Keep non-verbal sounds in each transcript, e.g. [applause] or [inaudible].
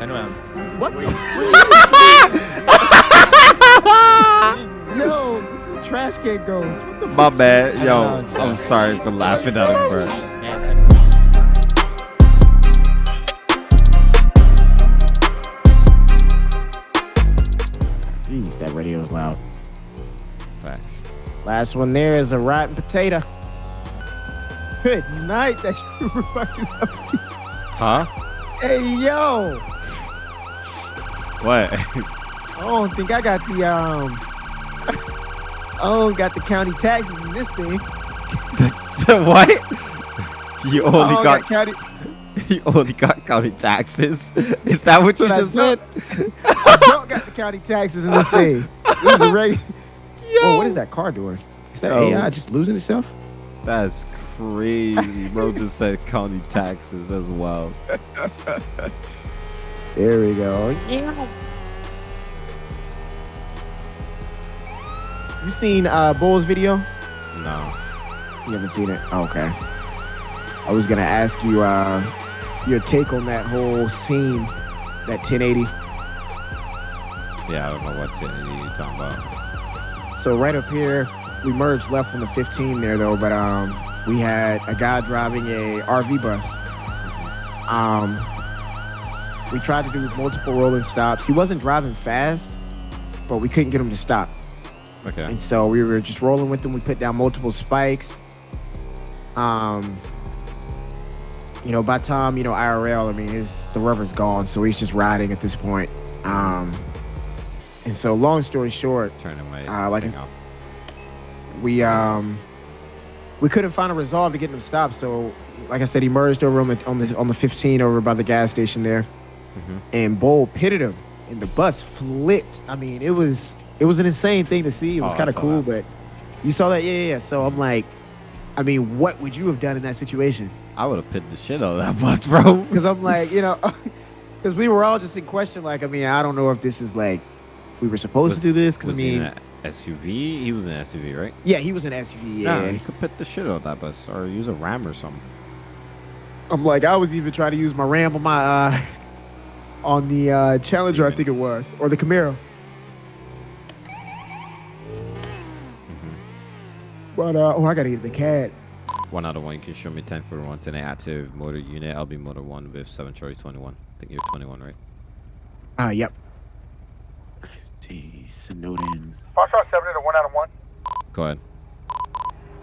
Turn around. What? [laughs] Yo, this is trash can ghost. What the My fuck? bad. Yo. I'm sorry for laughing at him, bro. Yeah, turn around. Jeez, that radio's loud. Facts. Last one there is a rotten potato. Good night. That's [laughs] you fucking Huh? Hey yo, What? I don't think I got the um. I don't got the county taxes in this thing. what? You only got got county. [laughs] you only got county taxes. Is that what you That's just said? I don't got the county taxes in this [laughs] thing. This is a regular. Whoa, what is that car doing? Is that Yo. AI just losing itself? That's crazy. Bro just said county taxes as well. [laughs] There we go. You seen uh Bull's video? No. You haven't seen it? Oh, okay. I was gonna ask you uh your take on that whole scene, that 1080. Yeah, I don't know what to, you're talking about. So right up here, we merged left from the 15 there though, but um we had a guy driving a RV bus. Um we tried to do multiple rolling stops. He wasn't driving fast, but we couldn't get him to stop. Okay. And so we were just rolling with him. We put down multiple spikes. Um, you know, by time you know IRL, I mean, his the rubber's gone, so he's just riding at this point. Um, and so, long story short, Turning my Uh, like off. we um we couldn't find a resolve to get him stopped. So, like I said, he merged over on the on the on the 15 over by the gas station there, Mhm. and Bull pitted him, and the bus flipped. I mean, it was it was an insane thing to see. It was Oh, kind of cool, that. but you saw that, yeah, yeah, yeah. So I'm like, I mean, what would you have done in that situation? I would have pitted the shit out of that [laughs] bus, bro. Because I'm like, you know, [laughs] because we were all just in question. Like, I mean, I don't know if this is like we were supposed Was- to do this. Because I he mean, SUV? He was an SUV, right? yeah, he was an SUV. Yeah, Nah, you could pit the shit out of that bus or use a ram or something. I'm like, I was even trying to use my Ram on my uh, [laughs] on the uh, Challenger, I think it was, or the Camaro. But uh, oh, I gotta get the CAD. One out of one, you can show me 10 for one today. Active motor unit. I'll be motor one with 7 Charlie 21. I think you're 21, right? Ah, yep. Let's see, Snowden. Foxtrot 7 to 1 out of 1. Go ahead.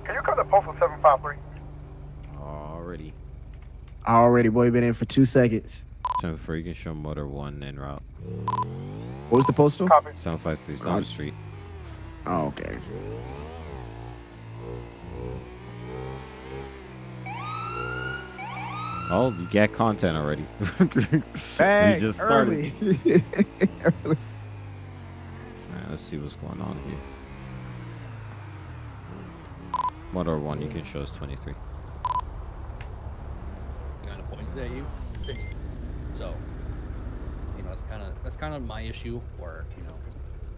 Can you come to postal 753? Already. Already, boy, been in for two seconds. 10 for you can show motor one en route. What was the postal? Copy. 753 is down the street. Oh, okay. Oh, you get content already. Bang, [laughs] we just started. early. [laughs] Early. Alright, let's see what's going on here. Motor one, you can show us 23. You got a point there, you. So, you know, that's kind of that's kind of my issue, or you know,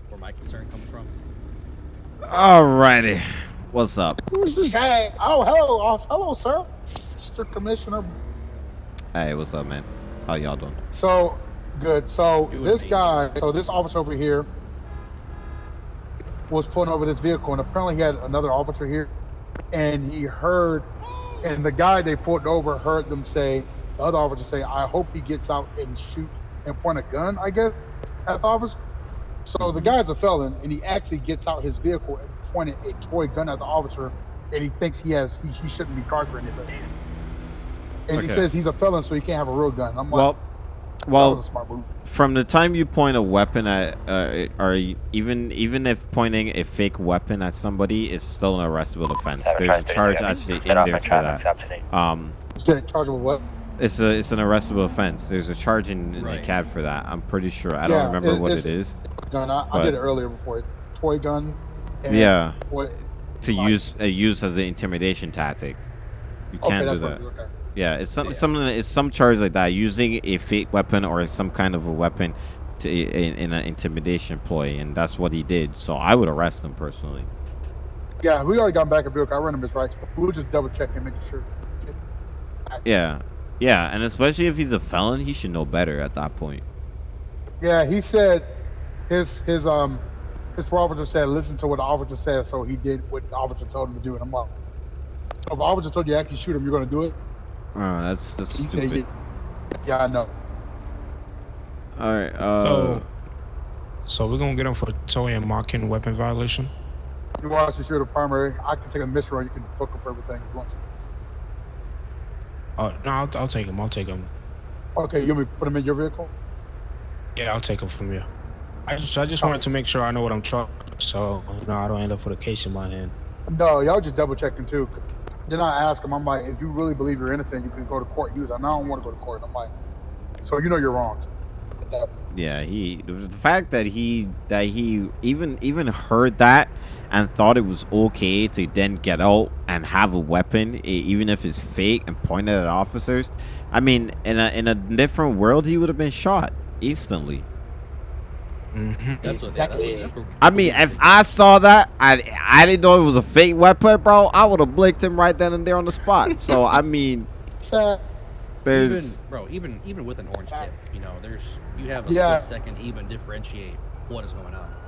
where my concern comes from. Alrighty. What's up? Who's this guy? Oh, hello. Oh, hello, sir. Mr. Commissioner. Hey, what's up, man? How y'all doing? So, good. So, Doing this amazing. guy, so this officer over here was pulling over this vehicle, and apparently he had another officer here, and he heard, and the guy they pulled over heard them say, the other officer say, I hope he gets out and shoot and point a gun, I guess, at the officer. So the guy's a felon, and he actually gets out his vehicle and pointed a toy gun at the officer, and he thinks he has, he, he shouldn't be charged for anything. And he says he's a felon, so he can't have a real gun. I'm like, Well, that well, was a smart move. from the time you point a weapon at, uh, or even even if pointing a fake weapon at somebody is still an arrestable offense. There's a charge actually in there for that. Um, Shit, charged with what? It's a it's an arrestable offense. There's a charge in, in the cab for that. I'm pretty sure. I Yeah, don't remember it- what it's- Gun. I, I did it earlier before. Toy gun. And Yeah, What? to Fine. use uh, use as an intimidation tactic. You Okay, can't do that. okay. Yeah, it's some Yeah. something. It's some charge like that. Using a fake weapon or some kind of a weapon to in, in an intimidation ploy, and that's what he did. So I would arrest him personally. Yeah, we already got back a vehicle. I run him his rights, but we were just double check checking, making sure. Yeah, yeah, and especially if he's a felon, he should know better at that point. Yeah, he said his his um his officer said listen to what the officer said, so he did what the officer told him to do. And I'm like, so if the officer told you to actually shoot him, you're gonna do it? Oh, that's that's He said, stupid. yeah, yeah, I know. All right. Uh, So, so we're gonna get him for towing and marking weapon violation. You want us to shoot a primary? I can take a mission. You can book him for everything if you want to. Oh no, I'll, I'll take him. I'll take him. Okay, you want me to put him in your vehicle? Yeah, I'll take him from you. I just I just wanted to make sure I know what I'm trucking, so you know I don't end up with a case in my hand. No, y'all just double checking too. Then I ask him, I'm like, if you really believe you're innocent, you can go to court. He was like, no, I don't want to go to court. I'm like, so you know you're wrong. Yeah, he the fact that he that he even even heard that and thought it was okay to then get out and have a weapon, even if it's fake, and point it at officers. I mean, in a in a different world, he would have been shot instantly. hmm That's what. Exactly. Yeah, that's what, I mean, if I saw that, I I didn't know it was a fake weapon, bro. I would have blinked him right then and there on the spot. [laughs] So I mean, [laughs] there's even, bro, even even with an orange tip, you know, there's you have a Yeah. split second to even differentiate what is going on.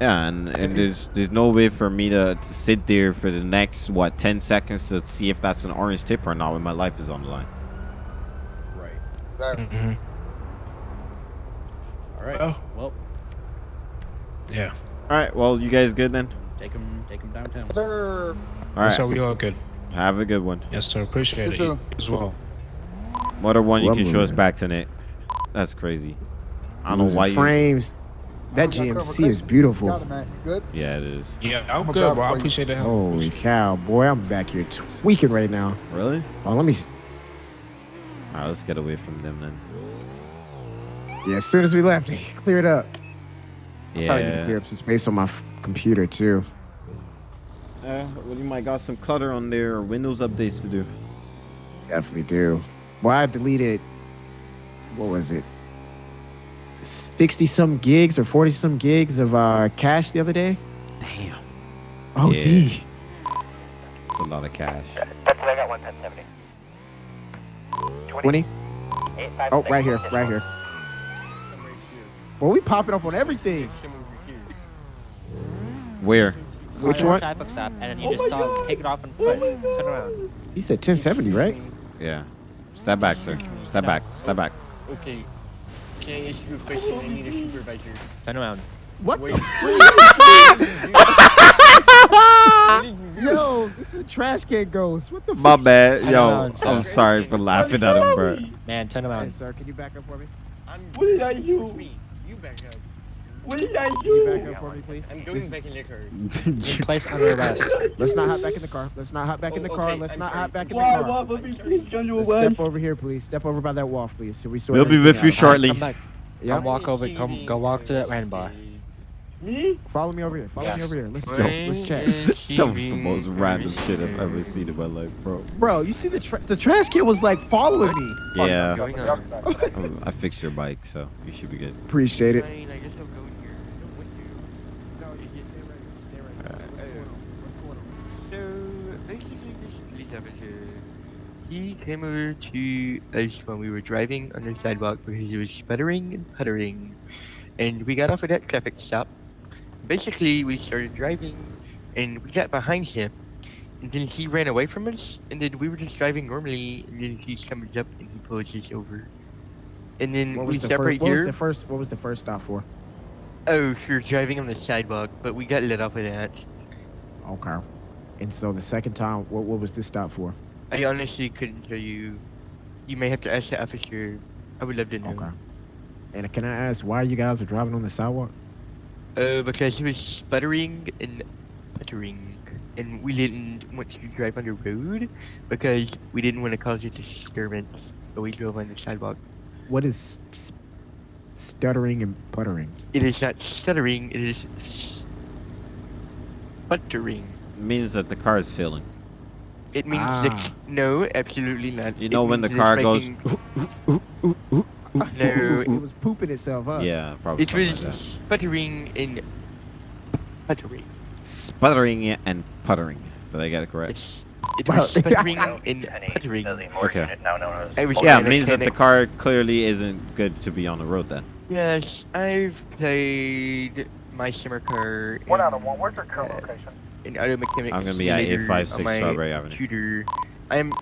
Yeah, and, and there's there's no way for me to, to sit there for the next what ten seconds to see if that's an orange tip or not when my life is on the line. Right. that- hmm All right. Well. Well, Yeah. All right, well you guys good then? take him take him downtown. Sir, All right, So we all good. have a good one. Yes, sir. Appreciate You it too. as well. What a one you Well, can show us moving. back tonight. That's crazy. I don't know Losing why you. Frames. That GMC is beautiful. it. Good. Yeah, it is. Yeah, I'm I'm good, bro. I appreciate the help. Holy cow, boy! I'm back here tweaking right now. Really? Oh, let me. All right, let's get away from them then. Yeah, as soon as we left, [laughs] they cleared up. Probably need to clear up some space on my f- computer too. Uh, well, you might got some clutter on there or Windows updates to do. Definitely do. Well, I deleted. What was it? Sixty some gigs or forty some gigs of uh, cache the other day. Damn. Oh, Yeah. gee. It's a lot of cash. That's what I got one ten seventy. Twenty. Oh, right here, right here. Well, we popping up on everything. Where? Which one? Traffic stop, and then you just stop, take it off on foot, turn around. He said 1070, right? Yeah. Step back, sir. Step back. Step back. Okay. Can I ask you a question? I need a supervisor. Turn around. What Wait. the? [laughs] Yo, this is a trash can ghost. What the? My fuck? bad. I Yo, don't I'm sorry for laughing at him, bro. Man, turn Hey, around. sir, can you back up for me? I'm What did I do? Me. You back up. What did I Can you do? back up for me, please? I'm This going is- back in the car. In place under arrest. Let's not hop back in the car. Let's not hop back in the Oh, car. okay, Let's I'm not sorry. hop back in the car. why, let me please you Let's what? step over here, please. Step over by that wall, please. So we sort We'll be everything with you out. shortly. Come back. Yeah. Come walk over. Come go walk to that random bar. Me? Follow me over here. Follow me over here. Let's let's check. [laughs] that was the most random shit I've ever seen in my life, bro. Bro, you see the tra- the trash can was like following me. Yeah. Going [laughs] on. I fixed your bike, so you should be good. Appreciate it. Fine, I guess I'll go here. So basically, this police officer, he came over to us when we were driving on the sidewalk because he was sputtering and puttering, and we got off at that traffic stop. Basically, we started driving, and we got behind him, and then he ran away from us, and then we were just driving normally, and then he comes up and he pulls us over, and then What we was the stop first? What was here. the first? What was the first stop for? Oh, we were driving on the sidewalk, but we got lit off of that. Okay. And so the second time, what what was this stop for? I honestly couldn't tell you. You may have to ask the officer. I would love to know. Okay. And can I ask why you guys are driving on the sidewalk? Uh, because he was sputtering and puttering, and we didn't want to drive on the road because we didn't want to cause a disturbance. But we drove on the sidewalk. What is s- stuttering and puttering? It is not stuttering. It is sputtering. means that the car is failing. It means the Ah. no, absolutely not. You It know when the means it is car goes. making- it, was, [laughs] No, it was pooping itself up. Yeah, probably. it something was like that. sputtering and puttering. Sputtering and puttering. Did I get it correct? It's, it was [laughs] sputtering and puttering. Okay. I was Yeah, it means that the car clearly isn't good to be on the road then. Yes, I've played my summer car. One out of one. Where's your current in auto mechanics. I'm gonna be at 856 Strawberry Avenue. Computer. I'm.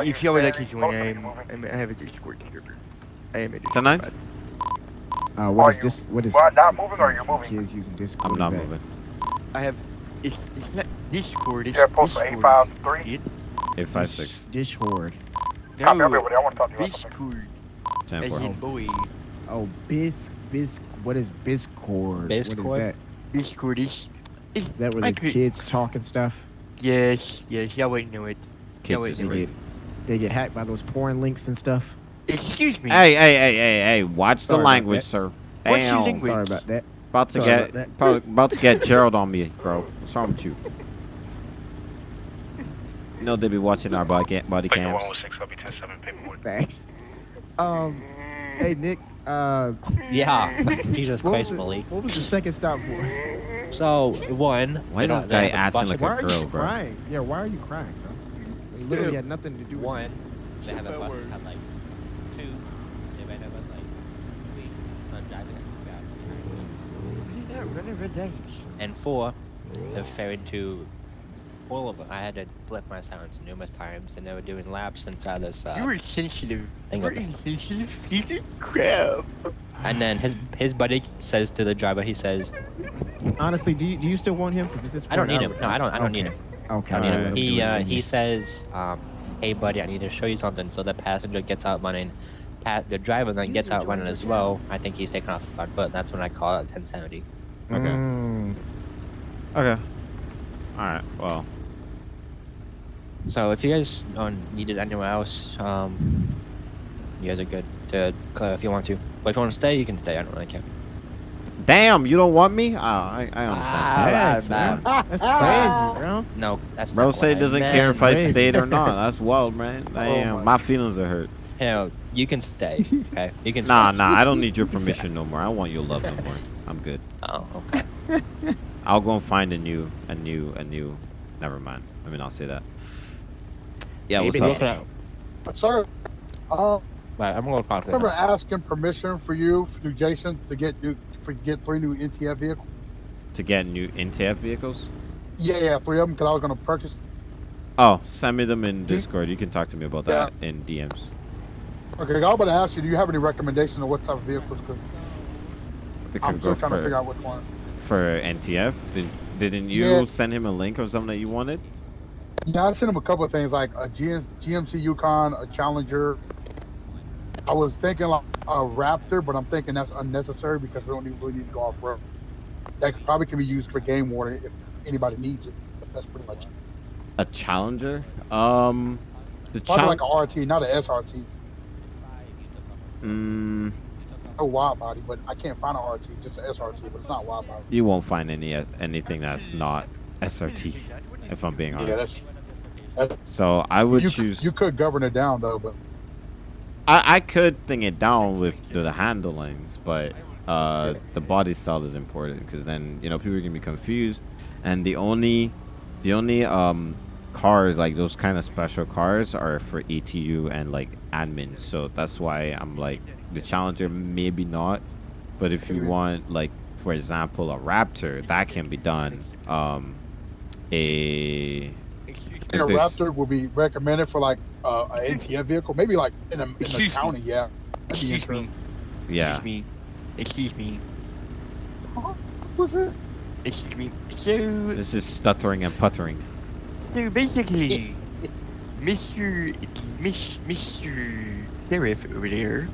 If y'all would like to staring? join, Both of you I'm, moving? I'm. I have a Discord server. I am a Discord. Tonight? bot. Uh, what Are is you- this? What is? Well, not moving or you're moving? Kids using Discord. I'm not is that? moving. I have. It's, it's not Discord. It's Yeah, post for Discord. 853. It, 856. Dish, dish horde. Copy no, everybody. I want to talk to you about something. Discord. 10 As 4. in boy. Oh, bis bis. What is Biscord? What is Biscord? that? Discord is. Is Is that where the could- kids talk and stuff? Yes, yes, y'all wouldn't know it. Kids Y'all know They it. get they get hacked by those porn links and stuff. Excuse me. Hey, hey, hey, hey, hey! Watch the Sorry about language, sir. What's your Damn. language? Sorry about that. About to Sorry get about probably about to get Gerald on me, bro. What's wrong with you? You know they be watching our body, body Thank you, cams. 106. I'll be 10-7 paperwork. Thanks. Um, hey Nick. Uh, Yeah. [laughs] Jesus what was, Christ, the, Malik. what was the second stop for? So one. Why you is this guy acting like a are girl, you bro? crying? Yeah, why are you crying, bro? It literally had nothing to do with One. They have a Bad bus word. had two. They ran over like three. Not driving it too fast. Did not run a red light. And four. They're fairing to all of them. I had to flip my silence numerous times, and they were doing laps inside this. You Uh, were sensitive. Hang You were on. insensitive piece of crap. and then his his buddy says to the driver, he says, Honestly, do you, do you still want him? 'Cause at this "I don't need him. No, I don't. I don't need him. Okay. I don't need him." let him do He uh, he says, um, "Hey, buddy, I need to show you something." So the passenger gets out running. Pat, the driver then gets out running as well. I think he's taking off the front foot. That's when I call it 1070. Okay. Mm, Okay. All right. Well, So if you guys don't need it anywhere else, um, you guys are good to clear if you want to. But if you want to stay, you can stay. I don't really care. damn, you don't want me? Oh, I, I understand. Ah, Thanks, bad, man. [laughs] That's crazy, bro. No, that's Bro not say doesn't meant. care if I Crazy. stayed or not. That's wild, man. [laughs] Damn, my my feelings are hurt. Hell, you can stay. [laughs] Okay, you can. Nah, stay. nah, I don't need your permission no more. I want your love no more. I'm good. Oh, okay. I'll go and find a new, a new, a new. Never mind. I mean, I'll say that. Yeah, what's Maybe up? look at- Sir, uh, Right, I'm gonna talk I to remember him. asking permission for you, for Jason, to get new, for get three new NTF vehicles. To get new NTF vehicles? Yeah, yeah, three of them, because I was going to purchase. Oh, send me them in Discord. You can talk to me about that in DMs. Okay, I was about to ask you, do you have any recommendations of what type of vehicles? Because They I'm can still go trying to figure out which one. for NTF. Did, didn't you Yeah. send him a link or something that you wanted? Yeah, I sent him a couple of things like a GM, GMC Yukon, a Challenger. I was thinking like a Raptor, but I'm thinking that's unnecessary because we don't need, really need to go off road. That probably can be used for game warning if anybody needs it. But that's pretty much it. A Challenger? Um, the probably Chal- like a RT, not an SRT. mm, No wide body, but I can't find an RT, just an SRT, but it's not wide body. you won't find any anything that's not SRT. If I'm being Yeah, honest. that's. that's so I would you, choose. You could govern it down though, but I, I could thing it down with the, the handlings, but uh, the body style is important because then you know people can be confused, and the only the only um cars like those kind of special cars are for ETU and like admin. So that's why I'm like the Challenger maybe not, but if you want like for example a Raptor that can be done. Um, a Excuse I me. think a If Raptor would be recommended for like uh, an NTF vehicle, maybe like in, a, in the Excuse me. county. Yeah. That'd Excuse interesting. me. yeah. Excuse me. Excuse me. What's it? Excuse me. So, This is stuttering and puttering. so basically, Mr. Miss, Mr. Sheriff over there,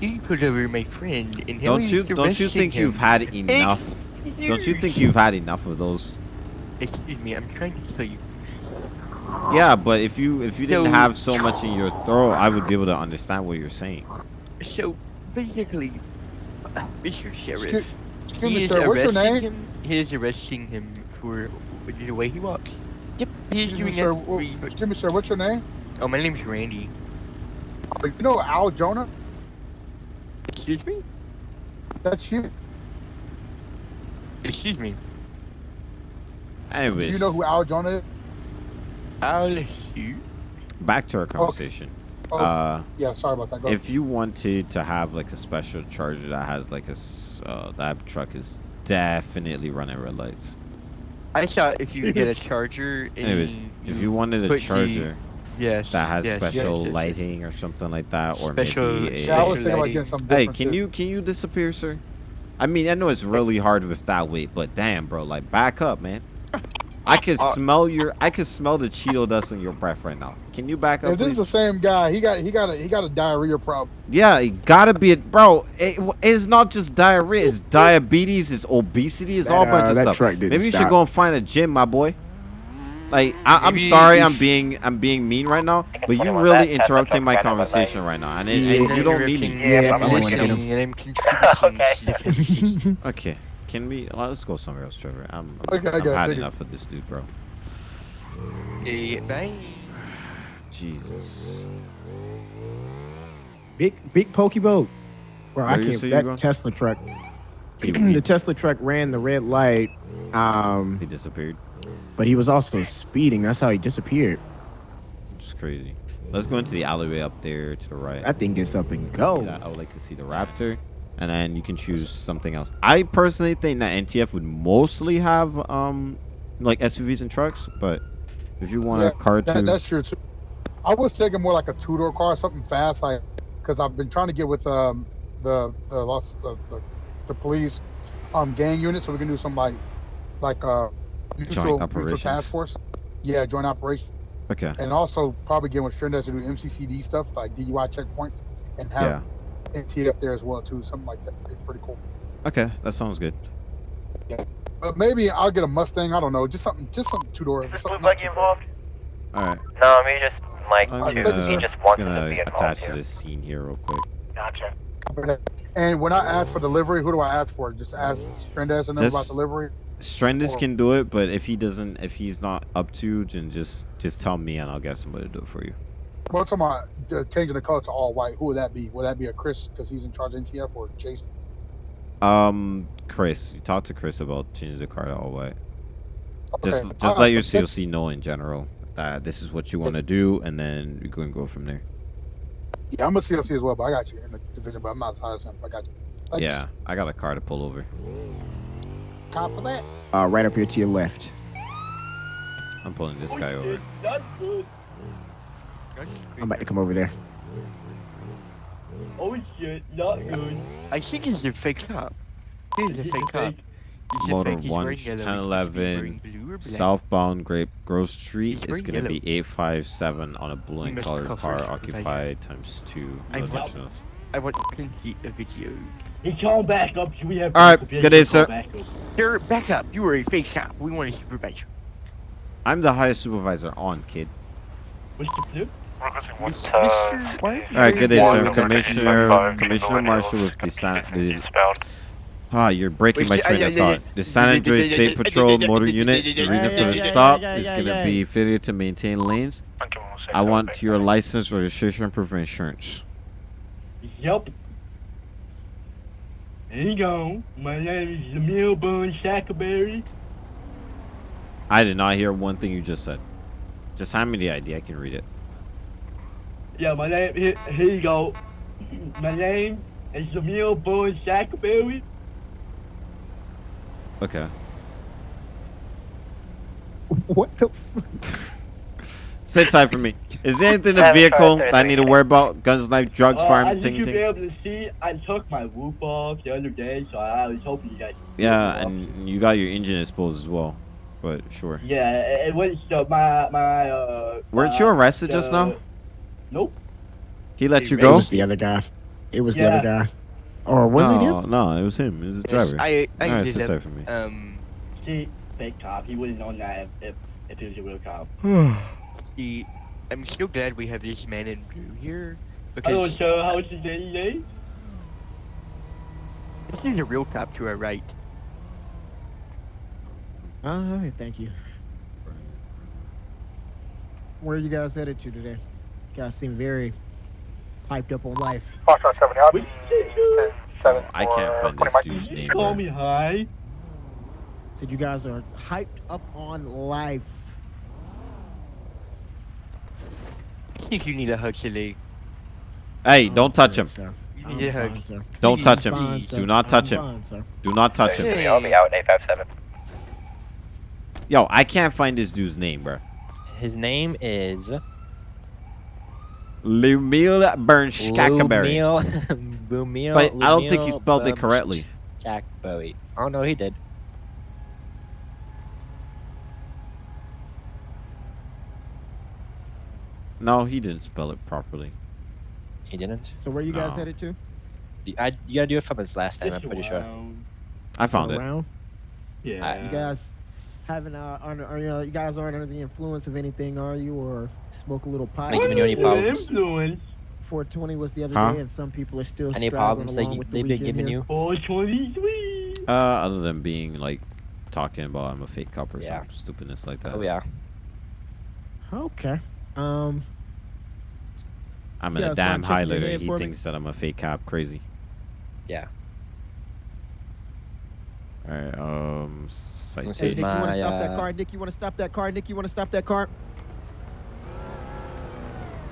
he put over my friend and now Don't you don't you think him. you've had enough? Don't you think you've had enough of those? Excuse me, I'm trying to tell you. Yeah, but if you if you didn't So- have so much in your throat, I would be able to understand what you're saying. So, basically, Mr. Sheriff, Excuse, excuse he me, is sir. Your arresting him. He is arresting him for the way he walks. Yep, he's Excuse me, doing sir. that. Wha- Excuse me, sir. What's your name? Oh, my name's Randy. You know Al Jonah? Excuse me? That's you. Excuse me. Anyways. Do you know who Al Jonah is? I'll shoot. back to our conversation. Oh, Uh, yeah, sorry about that. Go if you wanted to have like a special charger that has like a uh, that truck is definitely running red lights. I thought if you get a [laughs] charger, and Anyways, if you wanted a put the- charger yes, that has yes, yes, special yes, yes. lighting or something like that, or Special- maybe a, yeah, I was thinking about getting something Hey, can you can you disappear, sir? I mean, I know it's really hard with that weight, but damn, bro, like back up, man. I can Uh, smell your I can smell the Cheeto dust in your breath right now. Can you back up, If this is the same guy, he got he got a he got a diarrhea problem. Yeah, he gotta be it, bro. It, it's not just diarrhea; it's diabetes, it's obesity, it's That, all bunch uh, of that stuff. truck Maybe you should go and find a gym, my boy. Like, I, I'm sorry, I'm being I'm being mean right now, but you 21, really that- interrupting my kind of a conversation right now, and, it, Yeah, and you don't need me. Yeah, I'm I'm my gonna get him. listening, and I'm contributing [laughs] Okay. to the conversation. Okay, can we? Let's go somewhere else, Trevor. I'm, I'm, Okay, I I'm got it, had enough of this dude, bro. Bye. [sighs] Jesus. Big big pokey boat. Bro, I Where you can't. That going? Tesla truck. [clears throat] The Tesla truck ran the red light, um, he disappeared. But he was also speeding. That's how he disappeared. It's crazy. Let's go into the alleyway up there to the right. That thing gets up and go. Yeah, I would like to see the Raptor, and then you can choose something else. I personally think that NTF would mostly have um like SUVs and trucks, but if you want Yeah, a car That, too, that's true too. I was thinking more like a two door car, something fast, like because I've been trying to get with um the the lost the, the, the police um gang unit, so we can do some like like uh mutual, mutual operations. task force. Yeah, joint operation, okay, and also probably get with Strendas to do MCCD stuff like DUI checkpoints and yeah, have NTF there as well too. Something like that. It's pretty cool. okay, that sounds good. Yeah. But maybe I'll get a Mustang. I don't know, just something, just something two door. Is this something blue not buggy involved? All right, No, I mean just like I'm gonna, he just wants gonna to be attach to this scene here real quick. Gotcha. And when I ask for delivery, who do I ask for? Just ask Strendas and them about delivery. Strendis can do it, but if he doesn't, if he's not up to, then just just tell me and I'll get somebody to do it for you. Well, talking about uh, changing the color to all white. Who would that be? Would that be a Chris because he's in charge of NTF or Jason? Um, Chris, you talk to Chris about changing the car to all white. Just Okay. just Uh, let your CLC know in general that this is what you want to do, and then we can go from there. Yeah, I'm a CLC as well, but I got you in the division, but I'm not as high as him. I got you. You. Yeah, I got a car to pull over. Cop for that. Uh, right up here to your left. I'm pulling this guy over. shit, That's good. I'm about to come over there. Oh shit, not good. I think he's a fake cop. He's a fake cop. He's a Motor fake. He's one, wearing yellow. 10, He should be 11, wearing blue or black. Southbound Grape Grove Street is gonna be 857 on a blue and colored car occupied times two. I No want- additionals. I want to see a video. He's calling back up. We have? All right, good day, sir. back up. Sir, back up. You were a fake cop. We want to supervise you. I'm the highest supervisor on, kid. Mr. Flip? Requesting one Mr. touch. Mr. What? All right, good day, sir. Commissioner Commissioner Marshall Hills, with the San. The, ah, you're breaking my train uh, of yeah, yeah, thought. The San Andreas State Patrol Motor Unit. The reason for the stop is gonna be failure to maintain lanes. I want your license, registration, proof of insurance. Yep. There you go. My name is Jamil Boone Shackelberry. I did not hear one thing you just said. Just hand me the ID. I can read it. Yeah, my name. Here, here you go. My name is Jamil Boone Shackelberry. Okay. What the? F- [laughs] Sit tight for me. Is there anything in the vehicle that I need to worry about? Guns, knife, drugs, Uh, farm, as you ting, should be able to see, I took my roof off the other day, so I was hoping you guys. could Yeah, see it. and you got your engine exposed as well. But sure. Yeah, it, it was uh, my my. Uh, Weren't uh, you arrested just now? Nope. He let Hey, you It was the other guy. It was the other guy. Or was it him? no, it was him. It was the Yes, driver. I, I Alright, did sit tight for me. Um, See, fake cop. He wouldn't known that if, if, if he was a real cop. [sighs] the, I'm so glad we have this man in blue here Because Hello, because sir. How was your day today? this is a real cop to our right. Uh, oh, okay, thank you. Where are you guys headed to today? You guys seem very hyped up on life. Foxtrot 7 out. Which you? 7 I can't find this dude's name. call me high? Said you guys are hyped up on life. I think you need a hug today. Hey, don't touch him. sir. You need a hug. sir. Don't touch him. Fine. Do not touch I'm him. fine. Do not touch him. I'll be out in 857. Yo, I can't find this dude's name, bro. His name is Lumil Bernskakaberry. Lumil. Bumil. [laughs] But I don't think he spelled it correctly. Jack Bowie. Oh no, he did. No, he didn't spell it properly. He didn't. So where you guys No. headed to? You- I, you gotta do it from his last name. I'm Just pretty sure. I found it. Around? Yeah. You guys haven't uh, under, are you, you guys aren't under the influence of anything, are you? Or smoke a little pot? Ain't giving you any problems. Influence. 420 was the other Huh? day, and some people are still Any straggling problems that along you, with the they've been weekend giving here. you? 423. Uh, other than being like talking about I'm a fake cop or Yeah. some stupidness like that. Oh yeah. Okay. Um. I'm You in a damn mind checking highlighter. He for me? thinks that I'm a fake cop. Crazy. Yeah. All right. Um. Let's Hey, see Citation. Nick, you want my, to stop that uh, car? Nick, you want to stop that car? Nick, you want to stop that car?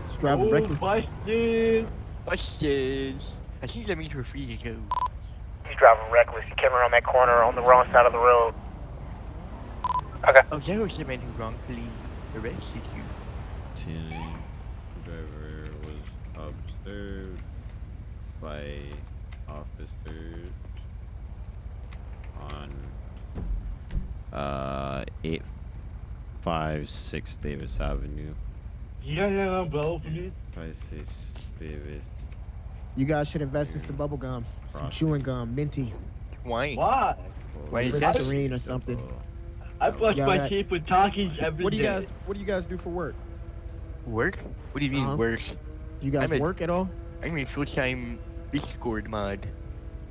Just driving Oh, reckless. busted. Questions. I think that means we're free to go. He's driving reckless. He came around that corner on the wrong side of the road. Okay. Oh, that was the man who wrongfully arrested you. Tinning. Driver was observed by officers on uh eight five six Davis Avenue. Yeah, yeah, bro. For me. Five six Davis. You guys should invest in some bubble gum, some chewing gum, minty, Why? Why? Why is that? Listerine or something. I brush Yeah, my teeth with Takis every day. What do you guys? What do you guys do for work? Work? What do you mean Uh-huh. work? You guys I'm a- work at all? I'm a full-time Discord mod.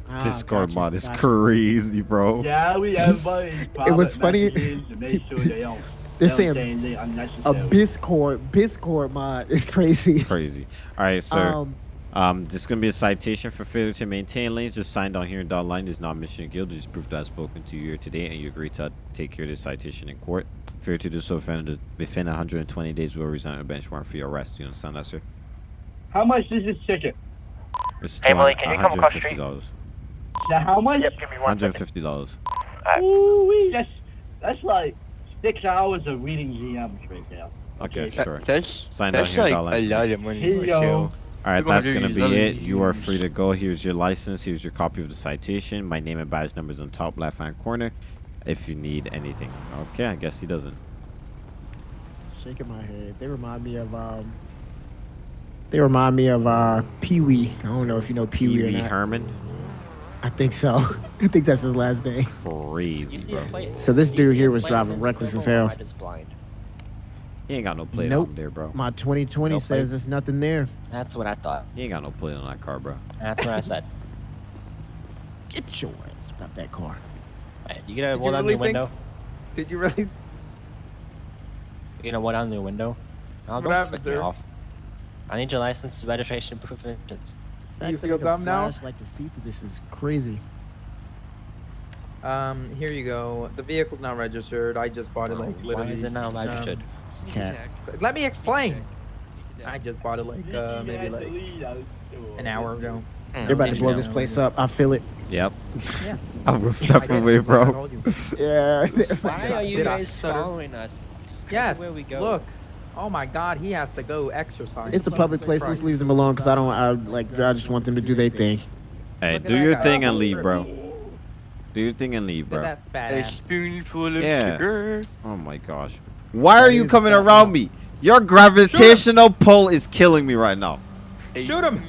Ah, Discord gotcha, mod is gotcha. crazy, bro. Yeah, we have [laughs] uh, It was funny- messages to make sure they [laughs] They're they saying say A unnecessary. Discord, Discord mod is [laughs] crazy. Crazy. All right, sir. Um, Um, this is gonna be a citation for failure to maintain lanes. Just signed on here in dot line is not mission guilt. Just proof that I've spoken to you here today, and you agree to take care of this citation in court. Failure to do so offended within 120 days will result in a bench warrant for your arrest. You understand that, sir? How much is this ticket? It's Hey, Malik, can you come across the street? $150. Now, how much? Yep, give me one second. $150. Ooh, that's that's like six hours of reading GMs right there. Okay, That- sure. That's, Signed on that's here, like dollar a sign. lot of money Here for you a go. show. All right, that's gonna be it. You are free to go. Here's your license. Here's your copy of the citation. My name and badge numbers on top left hand corner. If you need anything. Okay, I guess he doesn't. shaking my head. They remind me of um. They remind me of uh Pee Wee. I don't know if you know Pee Wee or Pee-wee not. Herman. I think so. [laughs] I think that's his last name. You Crazy, bro. So this dude here was driving that's reckless as purple, hell. Red. He ain't got no plate Nope. on there, bro. My 2020 No says there's nothing there. That's what I thought. He ain't got no plate on that car, bro. That's what I said. [laughs] Get your ass about that car. Hey, you gonna Did roll you down really the window? Did you really? You gonna roll down the window? Oh, What don't happened, flick me sir? off. I need your license, registration, proof of insurance. The fact You that feel I can dumb now? flash like to see through this is crazy. Um, here you go. The vehicle's not registered. I just bought it like Why literally. is it not um, registered? Cat. Let me explain. I just bought it like uh, maybe like an hour ago. They're about to blow this place up. I feel it. Yep. Yeah. [laughs] [laughs] I will I step get it, away, that's what I bro. Yeah. Why are you Did guys following us? Just Yes. Where we go. Look. Oh my God, he has to go exercise. it's a public place. Let's leave them alone because I don't. I like. I just want them to do their thing. Hey, do your thing and leave, bro. Do your thing and leave, bro. at that A spoonful of Yeah. sugar. Oh my gosh. Why are you coming around me? Your gravitational pull is killing me right now. Shoot him.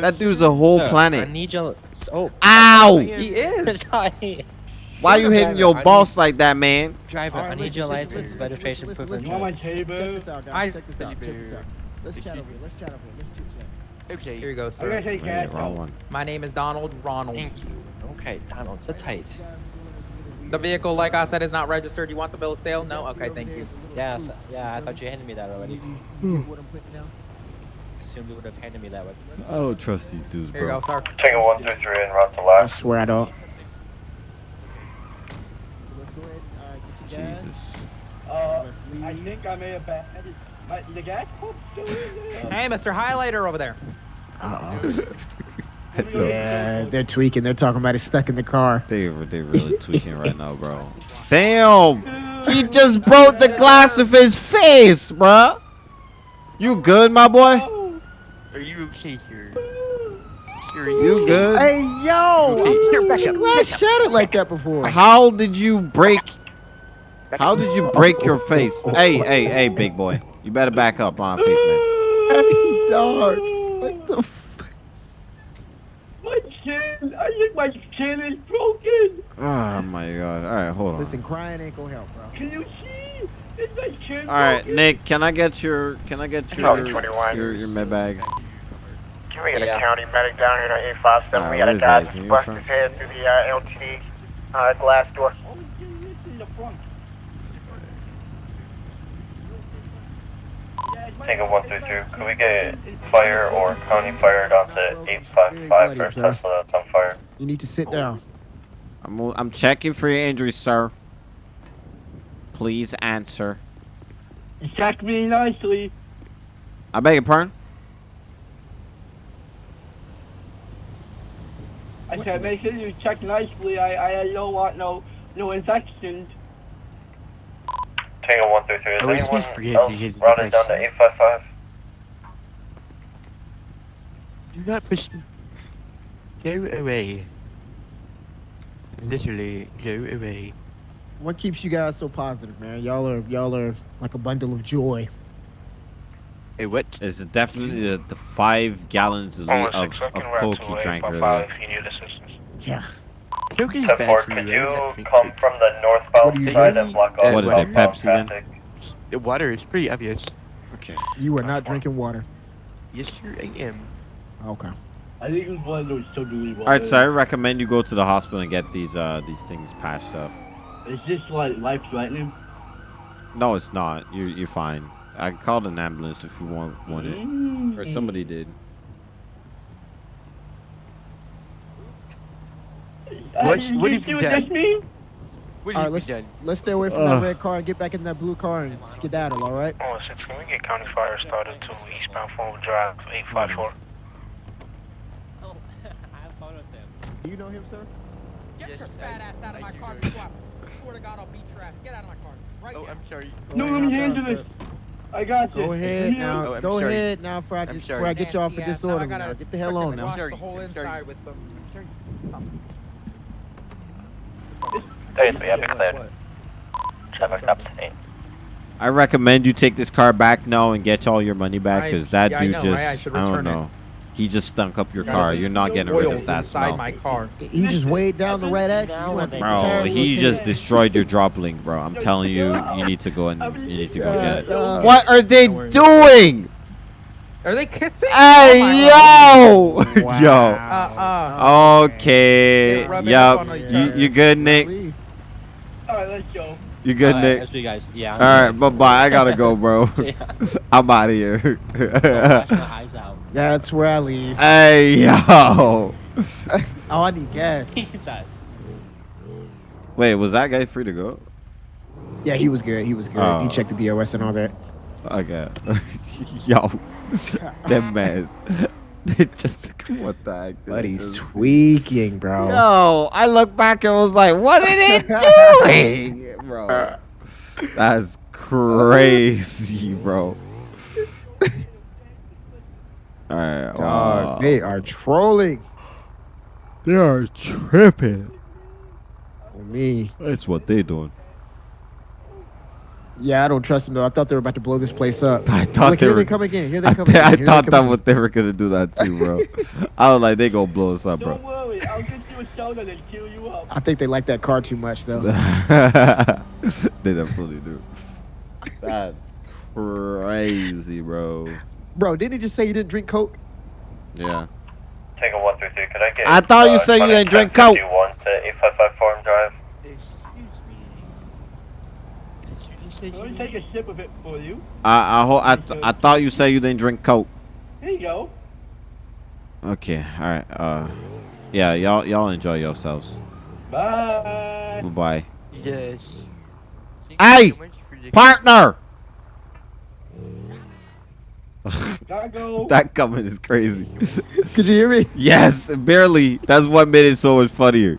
That dude's a whole Sir, I planet. need your. Oh. Ow! He is. [laughs] Why are you hitting your boss like that, man? Driver, I need your listen, license, listen, registration, listen, proof You want my insurance. table? Check this out, guys. Check this out. Check this out. Let's chat over here. Let's chat over here. Let's chit chat. Okay. Here you go, I sir. gotta take Wait, cash. wrong one. My name is Donald Ronald. Thank you. Okay, Donald, sit tight. The vehicle, like I said, is not registered. You want the bill of sale? No? Okay, thank you. Yeah, so, yeah, I thought you handed me that already. What I'm putting down. Assumed you would have handed me that one. I don't trust these dudes, Here you bro. go, sir. Taking one through three and run to I left. swear I don't. So let's go ahead and uh, get you guys. Jesus. Uh, I think I may have bad. My, the gas pump's still in there. Hey, Mr. Highlighter over there. [laughs] Yeah, they're tweaking. They're talking about it stuck in the car. They they really tweaking right now, bro. Damn! He just broke the glass of his face, bro. You good, my boy? Are you okay here? Are You good? Hey, yo! Okay, here, I've back never up, glass back shattered like that before. How did you break? How did you break your face? Hey, hey, hey, big boy. You better back up on face, man. [laughs] Hey, dog. What the f- My chin! I think my chin is broken! Oh my god. All right, hold on. Listen, crying ain't gonna help, bro. Can you see? Is my chin All right, broken? Nick. Can I get your Can I get your Probably 21. your your med bag? Can we get Yeah. a county medic down here to 857? Uh, we got a guy that? Is he busted trying- his head through the uh, LTD uh, glass door. Oh, it's in the front. Yeah, it's my- Tango 132, could we get fire or county fire down to 855 for Bloody, Tesla that's on fire? You need to sit oh. down. I'm I'm checking for your injuries, sir. Please answer. Check me nicely. I beg your pardon. I said, make sure you check nicely. I, I don't want no, no infections. Tango 133, is it's anyone his forget else because he routed down to pressed- 855? Do not push me. Go away. Literally, go away. What keeps you guys so positive, man? Y'all are y'all are like a bundle of joy. Hey, what? It's definitely the, the five gallons of, Almost of, of coke to you drank 855 earlier. if you need assistance. Yeah. Coke is 10 bad for could you. you think come from the What northbound you side drinking? and block off What is it, Pepsi then? traffic? The water is pretty obvious. Okay. You are not drinking water. Yes, sir, I am. Okay. I think it was one of those totally All right, so I recommend you go to the hospital and get these uh these things patched up. Is this like life threatening? No, it's not. You're you're fine. I called an ambulance if you want want it, or somebody did. What- Uh, what you have see you what done? this means? What All have right, you let's done? let's stay away from Ugh. that red car and get back in that blue car and skedaddle. All right. Oh, six, can we get county fire started to eastbound Forum Drive 854? [laughs] Oh, I have fun with them. Do you know him, sir? Get Yes, your fat ass out of my car do. before I swear to God I'll beat your ass. Get out of my car. Right Oh, now. I'm sorry. No, let me handle this. I got this. Go ahead now. Oh, I'm Go sorry. ahead now, before I, I'm get, before I get you off for Nasty ass. Now I disorder. Now. Get the hell on frickin' now. wash Sorry, The whole I'm sorry. with some. I'm sorry. Hey, so yeah, be cleared. Traffic stops at 8. I recommend you take this car back now and get all your money back because that yeah, dude know, just right? I don't return it. know. He just stunk up your Yeah, car. You're not getting rid of that smell. my car. He just weighed down the red X. You want Bro, tires he rotated? just destroyed your drop link, bro. I'm telling you, you need to go and you need to go get it. uh, What are they doing? Are they kissing? Hey, Oh yo! [laughs] Uh, yo! uh. Okay. Get rubbing up Yup. on You, other. you good, Nick? Leave. All right, let's go. You good, Alright, Nick? That's you guys. Yeah. All right, bye bye. I gotta go, bro. [laughs] [laughs] I'm out of here. Wash out. That's where I leave. hey, yo. [laughs] Oh, I need gas. Wait, was that guy free to go? Yeah, he was good. He was good. Oh. He checked the BOS and all that. Okay. Yo. Them mans. [laughs] They just what the heck? did But he's just- tweaking, bro. Yo, I look back and was like, what are they [laughs] doing? bro. [laughs] That's crazy, bro. Alright. Dog, uh, they are trolling they are tripping. on me. That's what they doing. Yeah, I don't trust them though. I thought they were about to blow this place up. I thought Look, they here were. they come again. Here they I, come thi- again. I Here they thought come that again. what they were gonna do that too, bro. [laughs] I was like, they gonna blow us up, bro. Don't worry, I'll get you a soda and kill you up. I think they like that car too much though. [laughs] they definitely do. That's crazy, bro. Bro, didn't he just say you didn't drink Coke? Yeah. Tango 133, could I get I thought you uh, said you didn't drink Coke. 1051 to 855 Forum Drive? Excuse me. Did you say Let me take a sip of it for you. I I, ho- I, th- I thought you said you didn't drink Coke. Here you go. Okay. All right. Uh, yeah. Y'all y'all enjoy yourselves. Bye. Bye bye. Yes. Thank you Hey, so much for the- Partner. Gotta [laughs] that comment is crazy. Could you hear me? [laughs] yes, barely. That's what made it so much funnier.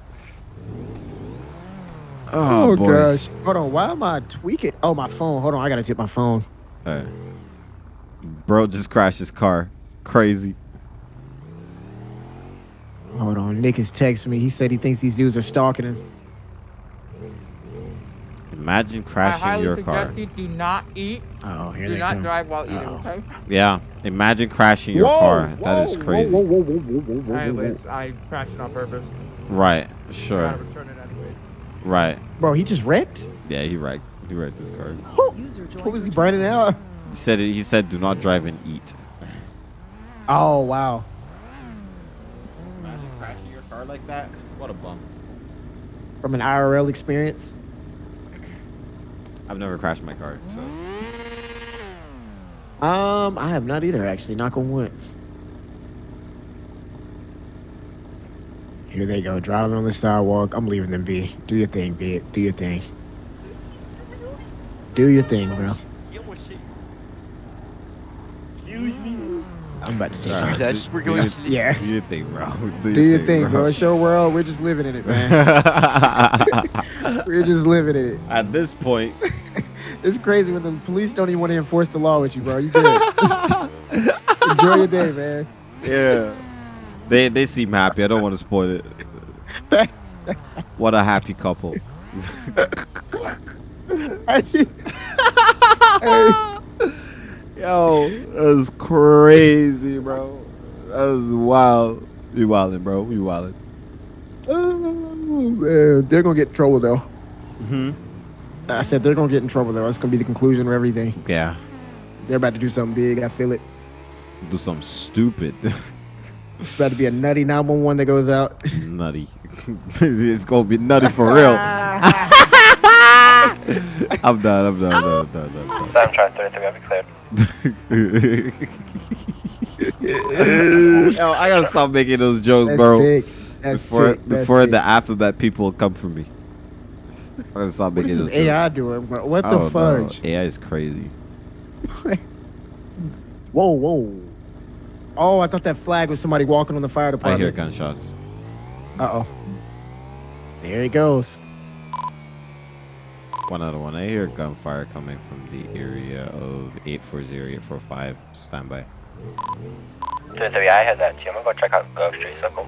Oh, Oh, boy. gosh. Hold on. Why am I tweaking? Oh, my phone. Hold on. I gotta tip my phone. Alright. Bro just crashed his car. Crazy. Hold on. Nick is texting me. He said he thinks these dudes are stalking him. Imagine I crashing highly your suggest car. you do not eat. Oh, here do they not come. drive while eating, Uh-oh. okay? Yeah. Imagine crashing your Whoa, car. that is crazy. Whoa, whoa, whoa, whoa, whoa, whoa, whoa, Anyways, whoa. I crashed it on purpose. Right. I Sure. gotta return it anyways. Right. Bro, he just wrecked? Yeah, he wrecked. He wrecked his car. What was he burning out? He said he said do not drive and eat. Oh, wow. Imagine crashing your car like that. What a bum. From an IRL experience? I've never crashed my car. So. Um, I have not either, actually. Knock on wood. Here they go, driving on the sidewalk. I'm leaving them be. Do your thing, be it. Do your thing. Do your thing, bro. I'm about to take Alright, off. That's- we're do going- your- Yeah. Do your thing, bro. [laughs] Do your thing, bro. It's your world. We're just living in it, man. [laughs] We're just living in it. At this point, [laughs] It's crazy when the police don't even want to enforce the law with you, bro. You good. Just enjoy your day, man. yeah. They they seem happy. I don't want to spoil it. What a happy couple. [laughs] Yo, that was crazy, bro. That was wild. You wildin', bro. You wildin'. Oh, man. They're going to get in trouble, though. hmm I said they're to get in trouble, though. That's going to be the conclusion of everything. Yeah. They're about to do something big. I feel it. Do something stupid. [laughs] It's about to be a nutty 911 that goes out. nutty. [laughs] it's gonna be nutty for real. [laughs] I'm done. I'm done. I'm done. I'm done. I'm done. Sam, try 33, I'll be cleared. [laughs] Yo, I gotta stop making those jokes, That's bro. sick. That's before sick. That's before sick. the alphabet people come for me. I gotta stop What making is those this AI jokes. doing, bro? What the don't know. AI is crazy. Whoa, whoa. Oh, I thought that flag was somebody walking on the fire department. I hear gunshots. Uh oh. There he goes. One out of one. I hear gunfire coming from the area of 840, 845. Stand by. 33, I had that too. I'm gonna go check out Gulf Street Circle.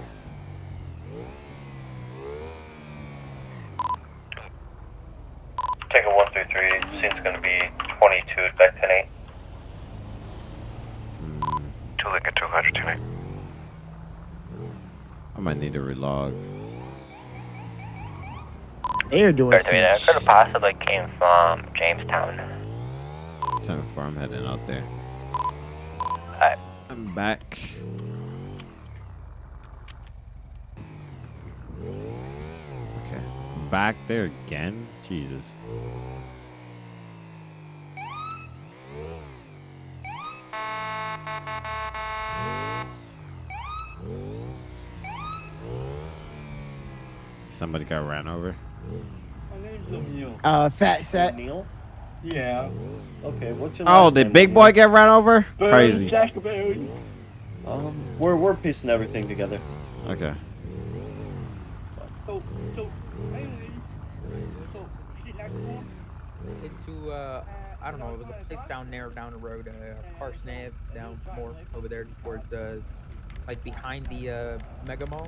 Take a 133, scene's gonna be 22, back 10 8. Two Lincoln 200 tonight. I might need to relog. They're doing 33, that some could have possibly came from Jamestown. Time before I'm heading out there. Alright. I'm back. Okay. Back there again? Jesus. Somebody got ran over. My name's Emil. Uh, fat set. Neil? Yeah. Okay, what's your name? Oh, last did name, big Neil? boy get ran over? Crazy. Jackberry. Um, we're, we're piecing everything together. Okay. So, so, anyway, so, she like Into uh, I don't know. It was a place down there, down the road, uh, Carson Ave, down more over there towards uh, like behind the uh, Mega Mall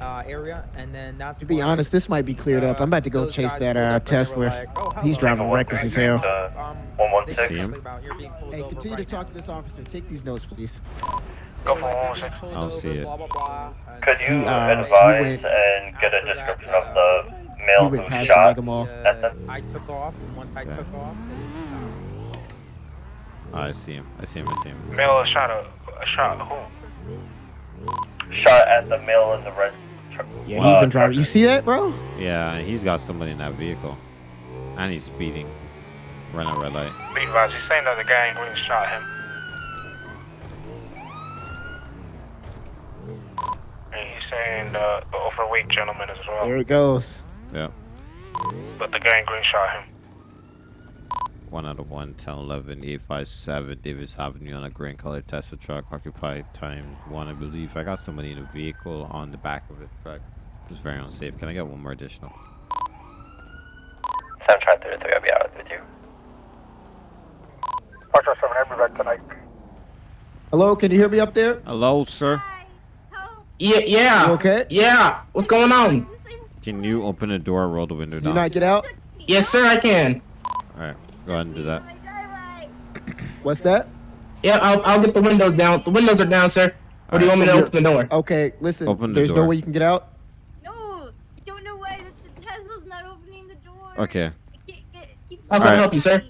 uh, area, and then that's. To be where, honest, this might be cleared up. I'm about to go chase that uh, up and they were Tesla. like, "Oh, He's driving reckless as hell. Uh, They 116. said See him? something about you're being pulled Hey, over continue to talk now. to this officer. Take these notes, please. Go for 116. "You're being pulled I don't see it. blah, blah, blah," Could you He, uh, advise went- and get a after that, description uh, of the male went who past the shot? Mega Mall. Uh. I took off, and once I Yeah. took off, Oh, I see him. I see him. I see him. Male shot a, a shot who? Shot at the male in the red truck. Yeah, he's uh, been driving. truck. You see that, bro? Yeah, he's got somebody in that vehicle. And he's speeding. Run a red light. Be he's saying that the gang green shot him. And he's saying uh, the overweight gentleman as well. There it goes. Yeah. But the gang green shot him. One out of one, 10, 11, 857 Davis Avenue on a green colored Tesla truck, occupied times one, I believe. I got somebody in a vehicle on the back of the truck. It was very unsafe. Can I get one more additional? 733, I'll be out with you. Foxtrot 7, I'll be back tonight. Hello, can you hear me up there? Hello, sir. Yeah, yeah. You okay? Yeah. What's going on? Can you open the door, roll the window down? Can you down? not get out? Yes, sir, I can. Alright, go ahead and do that. [coughs] What's that? Yeah, I'll, I'll get the windows down. The windows are down, sir. Or do you want me to open the door? Okay, listen. Open the there's door. no way you can get out. No, I don't know why. The Tesla's not opening the door. Okay. I can't get, keeps How can I help you, sir?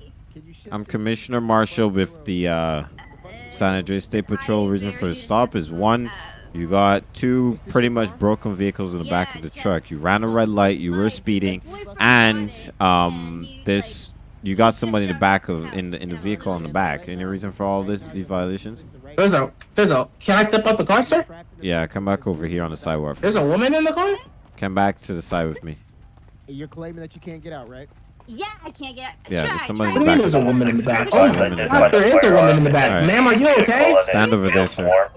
I'm Commissioner Marshall with the uh, San Andreas State Patrol. Reason for the stop is one, you got two pretty much broken vehicles in the back of the truck. You ran a red light, you were speeding, and um, this you got somebody in the back of in the in the vehicle on the back. Any reason for all this these violations? Fizzo, Fizzo, can I step out the car, sir? Yeah, come back over here on the sidewalk. There's a woman in the car? Come back to the side with me. You're claiming that you can't get out, right? Yeah, I can't get. Out. Yeah, there's somebody What in the back. there's a woman in the back? There's a Oh woman my in the god, back. there is a woman in the back. Alright. Ma'am, are you okay? Stand over there, sir.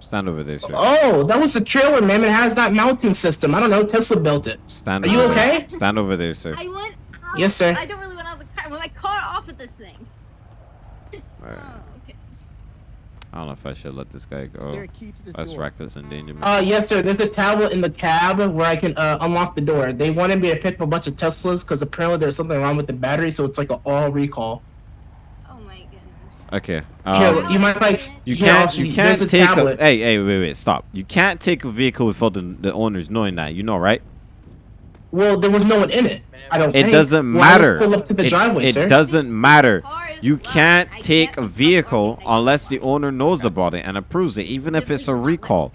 Stand over there, sir. Oh, that was the trailer, ma'am. It has that mounting system. I don't know. Tesla built it. Stand Are you over okay? There. Stand over there, sir. I want. Out. Yes, sir. I don't really want out of the car. I want my car off of this thing. Alright. Oh, okay. I don't know if I should let this guy go. there a key to this That's door? reckless endangerment. Uh, yes, sir. There's a tablet in the cab where I can uh, unlock the door. They wanted me to pick up a bunch of Teslas because apparently there's something wrong with the battery, so it's like an all recall. Oh my goodness. Okay. Here, Um, you might like. you can't. You can't a take. A, hey, hey, wait, wait, stop. You can't take a vehicle without the, the owners knowing that. You know, right? Well, there was no one in it. I don't. It think. doesn't Well, let's matter. Pull up to the it, driveway, it sir. doesn't matter. You can't take a vehicle unless the owner knows about it and approves it, even if it's a recall.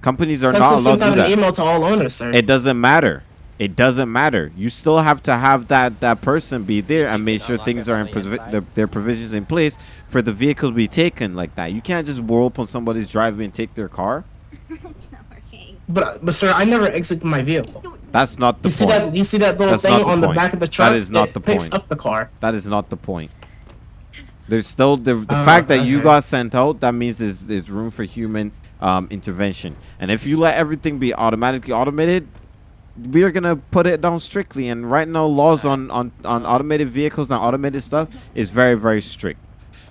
Companies are Tesla not allowed sent to out do an email to all owners, sir. It doesn't matter. It doesn't matter. You still have to have that that person be there and make sure things are in provi- their, their provisions in place for the vehicle to be taken like that. You can't just roll up on somebody's driveway and take their car. [laughs] it's not working. But, but sir, I never exited my vehicle. That's not the You see point. that? You see that little That's thing the on the back of the truck? That is not it the picks point. up the car. That is not the point. [sighs] There's still the, the Oh, fact that you got sent out. That means there's there's room for human um, intervention. And if you let everything be automatically automated, we are gonna put it down strictly. And right now, laws on on on automated vehicles and automated stuff is very very strict.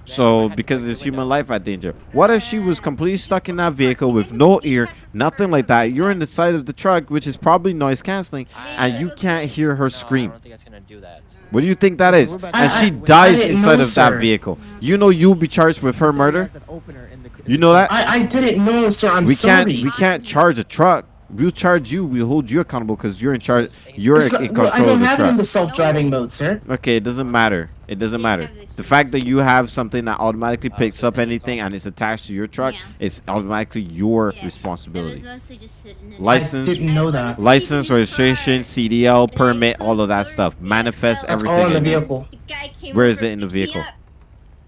So because there's human life at danger. What if she was completely stuck in that vehicle with no ear, nothing like that? You're in the side of the truck, which is probably noise canceling, and you can't hear her scream. What do you think that is? And she dies inside of that vehicle. You know you'll be charged with her murder. You know that? I, I didn't know, sir. I'm we sorry. can't we can't charge a truck. We'll charge you. We'll hold you accountable because you're in charge. You're It's in not- control well, I don't of the have it in truck. the self-driving mode, sir. Okay, it doesn't matter. It doesn't matter. The fact that you have something that automatically picks up anything and it's attached to your truck is automatically your It responsibility. was mostly just sitting in License, I didn't know that. license, registration, CDL, permit, all of that stuff. Manifest That's everything. all in the in there. vehicle. Where is it in the vehicle?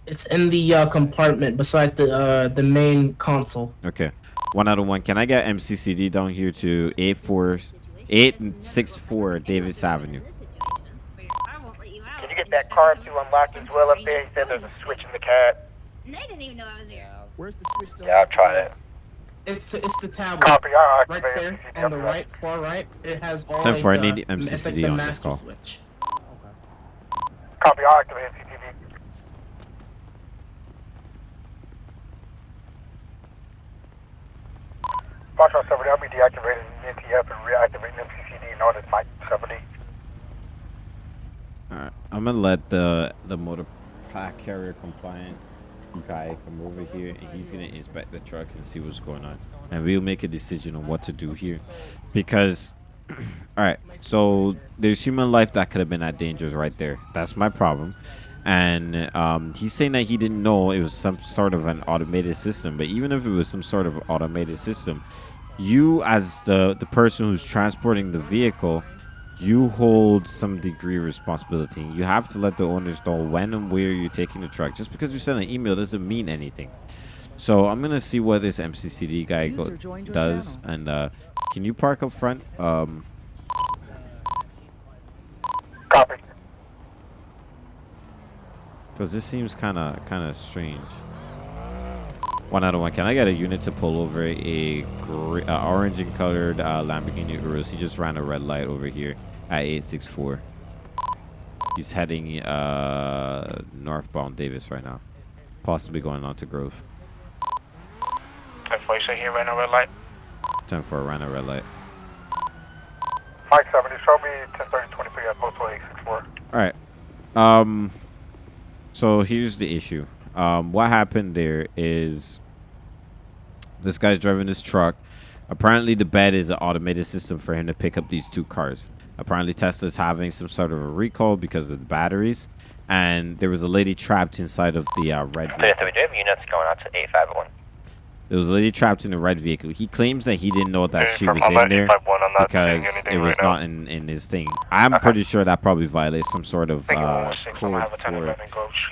It's in the uh, compartment beside the uh, the main console. Okay. One out of one. Can I get MCCD down here to 84, 864 Davis Avenue? Can you get that car to unlock as well up there? He said there's a switch in the cab. They didn't even know I was there. Where's the switch? Yeah, I'll try that. It's it's the tablet. Copy, Right activate there on the right, far right. It has all Ten like four, I the, need it's like the on this call. switch. Copy, I'll activate MCCD. Foxtrot 70, I'll be deactivating NTF and reactivating MCCD known as Mike 70. Alright, I'm gonna let the the motor pack carrier compliant guy come over here and he's gonna inspect the truck and see what's going on. And we'll make a decision on what to do here. Because [clears throat] alright, so there's human life that could have been at danger right there. That's my problem. And um, he's saying that he didn't know it was some sort of an automated system. But even if it was some sort of automated system, you as the the person who's transporting the vehicle you hold some degree of responsibility. You have to let the owners know when and where you're taking the truck. Just because you send an email doesn't mean anything. So I'm gonna see what this MCCD guy does. And uh, can you park up front? Um, Copy. Because this seems kind of kind of strange. One out of one. Can I get a unit to pull over a uh, orange and colored uh, Lamborghini Urus? He just ran a red light over here at 864. He's heading uh, northbound Davis right now. Possibly going on to Grove. 10 4, you say here, ran a red light. 10 4, ran a red light. 570, show me 1030 23 at postal 864. All right. Um. So here's the issue. Um, what happened there is this guy's driving this truck. Apparently, the bed is an automated system for him to pick up these two cars. Apparently, Tesla's having some sort of a recall because of the batteries, and there was a lady trapped inside of the uh, red. So vehicle. we units going out to 851. There was a lady trapped in the red vehicle. He claims that he didn't know that she was in there 851, I'm not seeing because it was right not in, in his thing. I'm pretty sure that probably violates some sort of uh, code for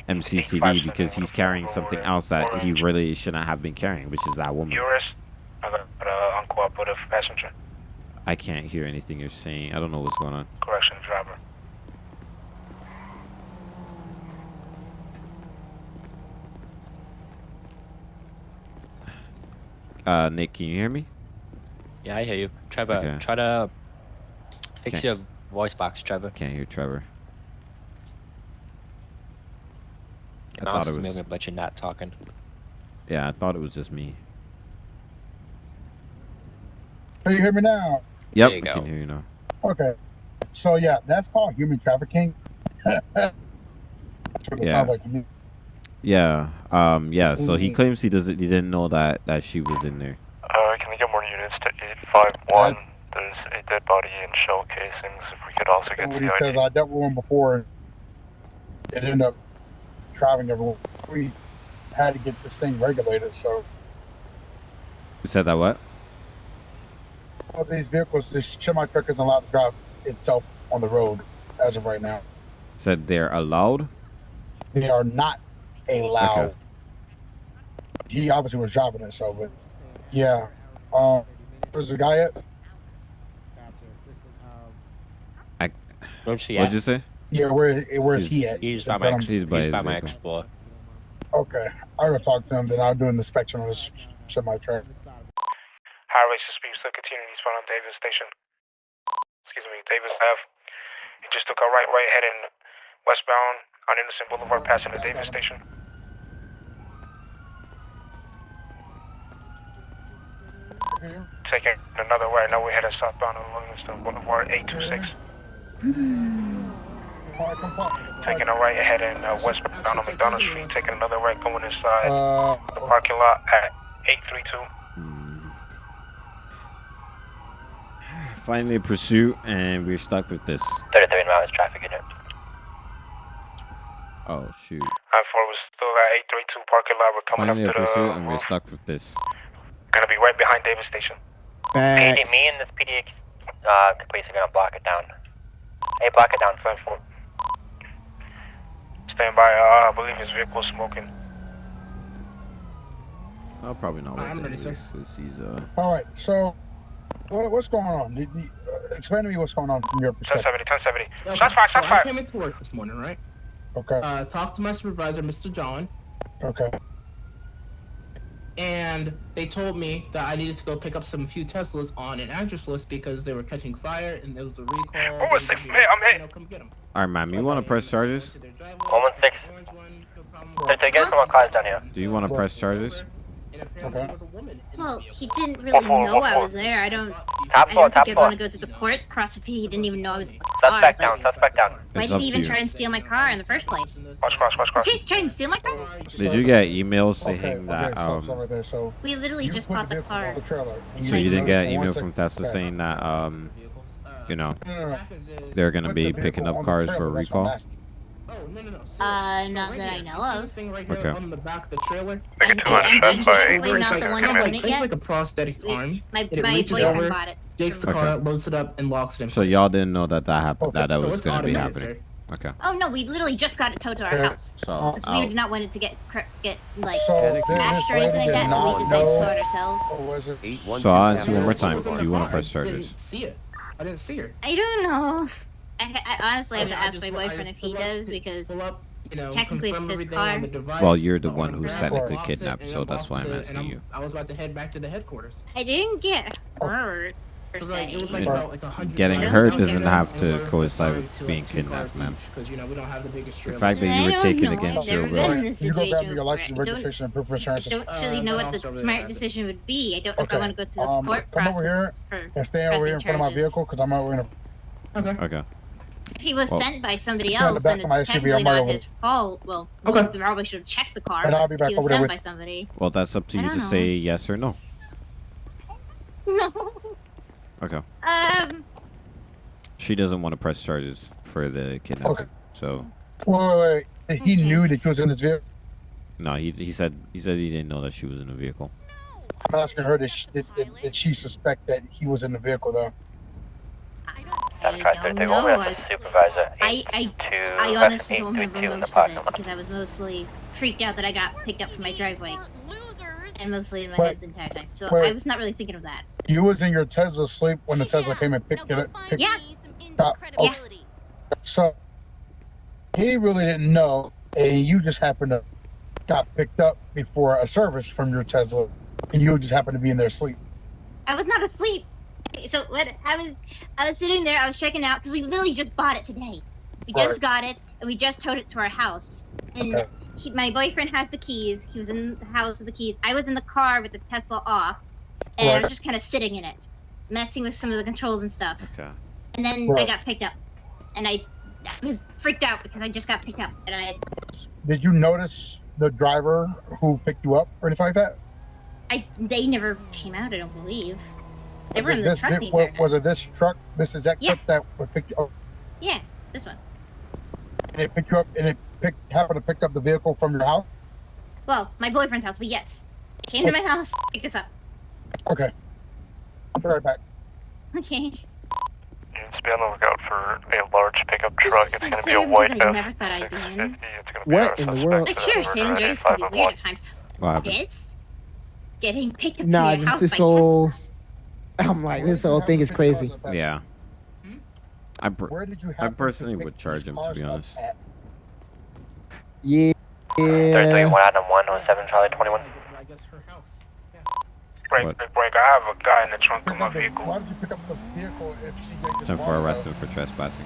MCCD because he's carrying something else that he really shouldn't have been carrying, which is that woman. Urus, I got uh. I can't hear anything you're saying. I don't know what's going on. Correction, driver. Uh, Nick, can you hear me? Yeah, I hear you. Trevor, Okay. try to fix Okay. your voice box, Trevor. Can't hear Trevor. I thought it was. moving, but you're not talking. Yeah, I thought it was just me. Can you hear me now? Yep, you I go. can hear you now. Okay. So yeah, that's called human trafficking. [laughs] that's what it Yeah. sounds like to me. Yeah. Um. Yeah. So he Mhm. claims he doesn't. He didn't know that that she was in there. Uh, can we get more units to 851? There's a dead body and shell casings. If we could also get And to what he the says, I dealt with one before. It ended up traveling everywhere. We had to get this thing regulated. So You said that what? all these vehicles, this semi truck isn't allowed to drive itself on the road as of right now. Said they're allowed. They are not allowed. Okay. He obviously was driving it, so but yeah. Um, where's the guy at? I. Where's he What'd you say? Yeah, where where's he He's- at? He's by Then my, He's by he's by my vehicle. Explorer. Okay, I gotta talk to him. Then I'll do an inspection on this semi truck. Highway suspect still continuing eastbound on Davis Station. Excuse me, Davis Ave. He just took a right, right heading westbound on Innocence Boulevard, passing the Davis Station. Taking another right, now we're heading southbound on Livingston Boulevard, 826. Alright, come find Taking a right heading uh, westbound on McDonald Street, taking another right going inside Uh, the parking lot at 832. Finally, a pursuit, and we're stuck with this. 33 miles traffic unit. Oh shoot! I four was still at 832 parking lot. We're coming Finally, a up to the. pursuit, and we're stuck with this. Gonna be right behind Davis Station. PD, me and this PD uh, police are gonna block it down. Hey, block it down. Stand for. Stand by. Uh, I believe his vehicle is smoking. Oh, probably not. I'm worth ready, it. sir. This- He's uh. All right, so what, what's going on? The- the- uh, explain to me what's going on from your perspective. 1070, 1070. Okay, Shots fired, so shots I came into work this morning, right? Okay. Uh, talked to my supervisor, Mr. John, Okay. And they told me that I needed to go pick up some few Teslas on an address list because they were catching fire and there was a recall. Oh, They six, needed man, I'm to, hit. you know, come get 'em. All right, ma'am. You want to press charges? 116. They're getting some cars down here. Do you want to press charges? Okay. Well, he didn't really four, know four, I was there. I don't. Top I don't think top I'd want to go through the court process if he didn't even know I was in the car. Suspect down, suspect down. Why did he even you. try and steal my car in the first place? Watch cross, watch cross. Is he trying to steal my car? Did you get emails saying that okay, so, um? so right there, so We literally just bought the car. on the trailer. and So you didn't get an email from Tesla saying that um, you know, No, no, no. they're gonna be picking up cars for a that's what I'm recall. Asking. Oh no no no. So, Uh, so not right that I know of. this thing right here Okay. on the back of the trailer. Make it And- 200 and shots I'm by just Where it's not like, the one kind of that like, owned it think yet. like a prosthetic arm. My, and it my reaches boyfriend over, bought it. takes the Okay. car, loads it up, and locks it in So place. y'all didn't know that that happened. Okay, That that so was it's gonna be automated, happening. Okay. Oh no, we literally just got it towed to our Okay. house. So Because we I'll- did not want it to get cr- get like So th- crashed this or anything lady like did that, so we not decided to know- tow it ourselves. Or was? So I'll ask you one more time. Do you want to press just charges? Didn't see it. I didn't see her. I don't know. I, I honestly have to ask my boyfriend if he does because you know, Technically, it's his car. device. Well, you're the one who's technically it, box it, kidnapped, so that's why I'm to- asking and you. I was about to head back to the headquarters. I didn't get hurt. Per It was like se. it was like about like. Getting hurt doesn't have to coincide with being kidnapped, cars ma'am. each, Because you know we don't have the biggest The fact that you I were don't taken know. against your will. been in this You go grab situation your license, before. I don't- registration, and proof of insurance. I don't actually Uh, know what the smart decision would be. I don't know if I want to go to the Um, court come over here process for and stay over here in pressing front of my vehicle because I'm over in a. Okay. Okay. If he was Well- sent by somebody Stand the else, back then it's SUV, technically not over his fault. Well, Okay. he probably should have checked the car. And I'll be back he was sent with- by somebody. Well, that's up to you to know. say yes or no. [laughs] No. Okay. Um. She doesn't want to press charges for the kidnapping. Okay. So Wait, wait, wait. He knew that she was in this vehicle. no, he he said he said he didn't know that she was in the vehicle. I'm asking her that she, that, that, that she suspect that he was in the vehicle though. I don't know. I, Supervisor. I, I, I honestly don't remember most of it because I was mostly freaked out that I got picked up from my driveway. And mostly in my Wait. head the entire time. So Wait. I was not really thinking of that. You was in your Tesla sleep when the Tesla came and picked it up. Yeah. up. Oh, Yeah. So he really didn't know, and you just happened to got picked up before a service from your Tesla, and you just happened to be in their sleep. I was not asleep. So what? I was, I was sitting there. I was checking out because we literally just bought it today. We just Right. got it and we just towed it to our house. And Okay. he, my boyfriend has the keys. He was in the house with the keys. I was in the car with the Tesla off, and I was just kind of sitting in it, messing with some of the controls and stuff. Okay. And then I got picked up, and I, I was freaked out because I just got picked up, and I, Did you notice the driver who picked you up or anything like that? I, they never came out. I don't believe. They Was were it in the this truck. vi- the wa- entire time. was it this truck? This is that Yeah. truck that would pick you up, Yeah, this one. and it picked you up, and it picked, happened to pick up the vehicle from your house. Well, my boyfriend's house, but yes, it came to oh. my house, picked us up. Okay, I'll be right back. Okay. Units be on the lookout for a large pickup truck. It's going to be a Services white I F never thought I'd be in. 650. It's going to be What in the world? Like for sure, that San Andreas can be weird at times. What happened? This, getting picked up Nah, to your just house this by whole. [laughs] I'm like, this whole thing is crazy. Yeah. Hmm? I per- Where did you I personally would charge him to be honest. at? Yeah. Thursday, Yeah. 1 Adam 1 on 7 Charlie 21. I guess her house. Break, What? break, break. I have a guy in the trunk of my vehicle. Why vehicle. did you pick up the vehicle if CJ just Time for it, arrest him for trespassing.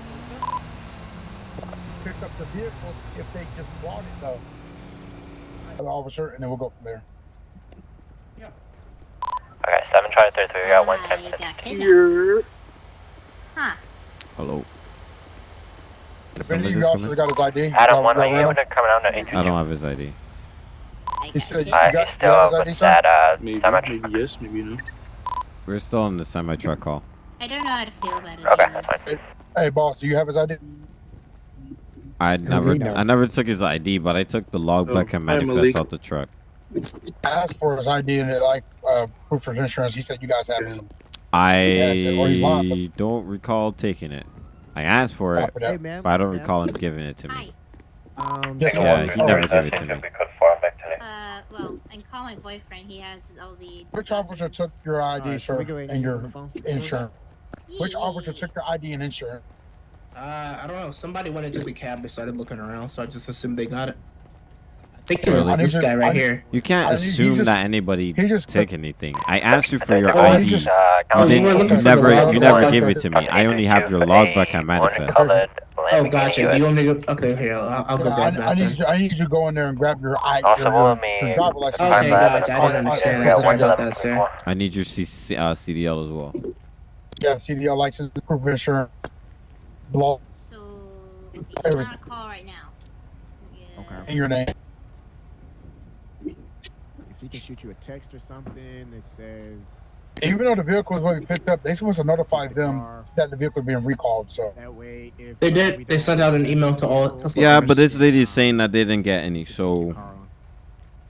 Pick up the vehicles if they just bought it though. The officer, and then we'll go from there. Okay, 7 Charlie 33, we got 1 I 10 got. Huh. Hello. Did If any somebody of you just officers come got his ID, Adam y'all- 1, y'all are you ran able to come down to in? 822? I don't have his ID. I He got said you kidnapped. Alright, got, he's you still his up ID, with sir? that, uh, Maybe, semi maybe yes, maybe no. We're still on the semi truck call. I don't know how to feel about it. Okay, anyways. that's fine. Hey, boss, do you have his ID? I never. I never took his ID, but I took the logbook Oh, and manifest Malik. out the truck. I asked for his ID and it, like uh, proof of insurance. He said you guys have it. So I or he's lying to- don't recall taking it. I asked for it, Hey, but I don't man. recall him giving it to me. Um, Yes, Yeah, he never gave it to me. Uh, well, I can call my boyfriend. He has all the. Which officer took your ID, Alright, sir, can we go ahead and your insurance? Which officer took your ID and insurance? Uh, I don't know. Somebody went into the cab. They started looking around, so I just assumed they got it. I think it was Really? this guy right I here. You can't I mean, he assume just- that anybody he just take anything. I asked you for [laughs] your Oh, ID. just- Uh, You, you didn't, were looking you never, you never gave it to me. I only have your logbook and manifest. Oh, gotcha. Do you want me to? Okay, here. I'll, I'll go Yeah, grab I, that. I then. need you. I need you to go in there and grab your ID, Also, your, will me- your driver license. Okay, gotcha. I didn't understand that. uh, Sorry about that, sir. I need your C- uh, CDL as well. Yeah, CDL license, proof of insurance, blow, So, okay, he's Everything. on a call right now. Yeah. Okay. and your name. If he can shoot you a text or something that says Even though the vehicle was what we picked up, they supposed to notify the them car, that the vehicle is being recalled. So that way, if They uh, did. They sent out an email to all vehicle, Tesla Yeah, owners. but this lady is saying that they didn't get any. So.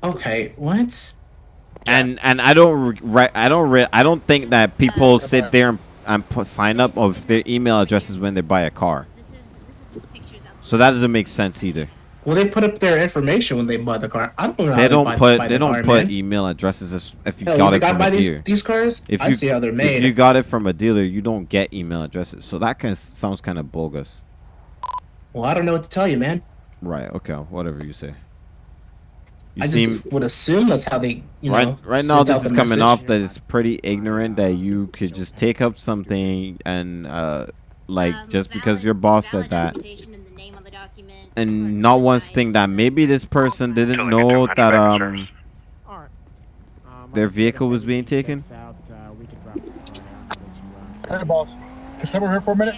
Okay, what? and and I don't re- re- I don't re- I don't think that people sit there and, and put, sign up of their email addresses when they buy a car. This is this is just pictures. So that doesn't make sense either. Well, they put up their information when they buy the car. I don't know. how They don't buy- put buy they the don't car, put man. email addresses as- if you Hell, got the it guy from buy a these dealer. these cars. If I you see how they're made. if made. you got it from a dealer, you don't get email addresses. So that kind of sounds kind of bogus. Well, I don't know what to tell you, man. Right. Okay. Whatever you say. You I seem just would assume that's how they, you know. right. Right now, this is coming message. off that it's pretty ignorant that you could just take up something and uh, like just because your boss said that, and not once think that maybe this person didn't know that um their vehicle was being taken. Hey, boss. Can someone here for a minute?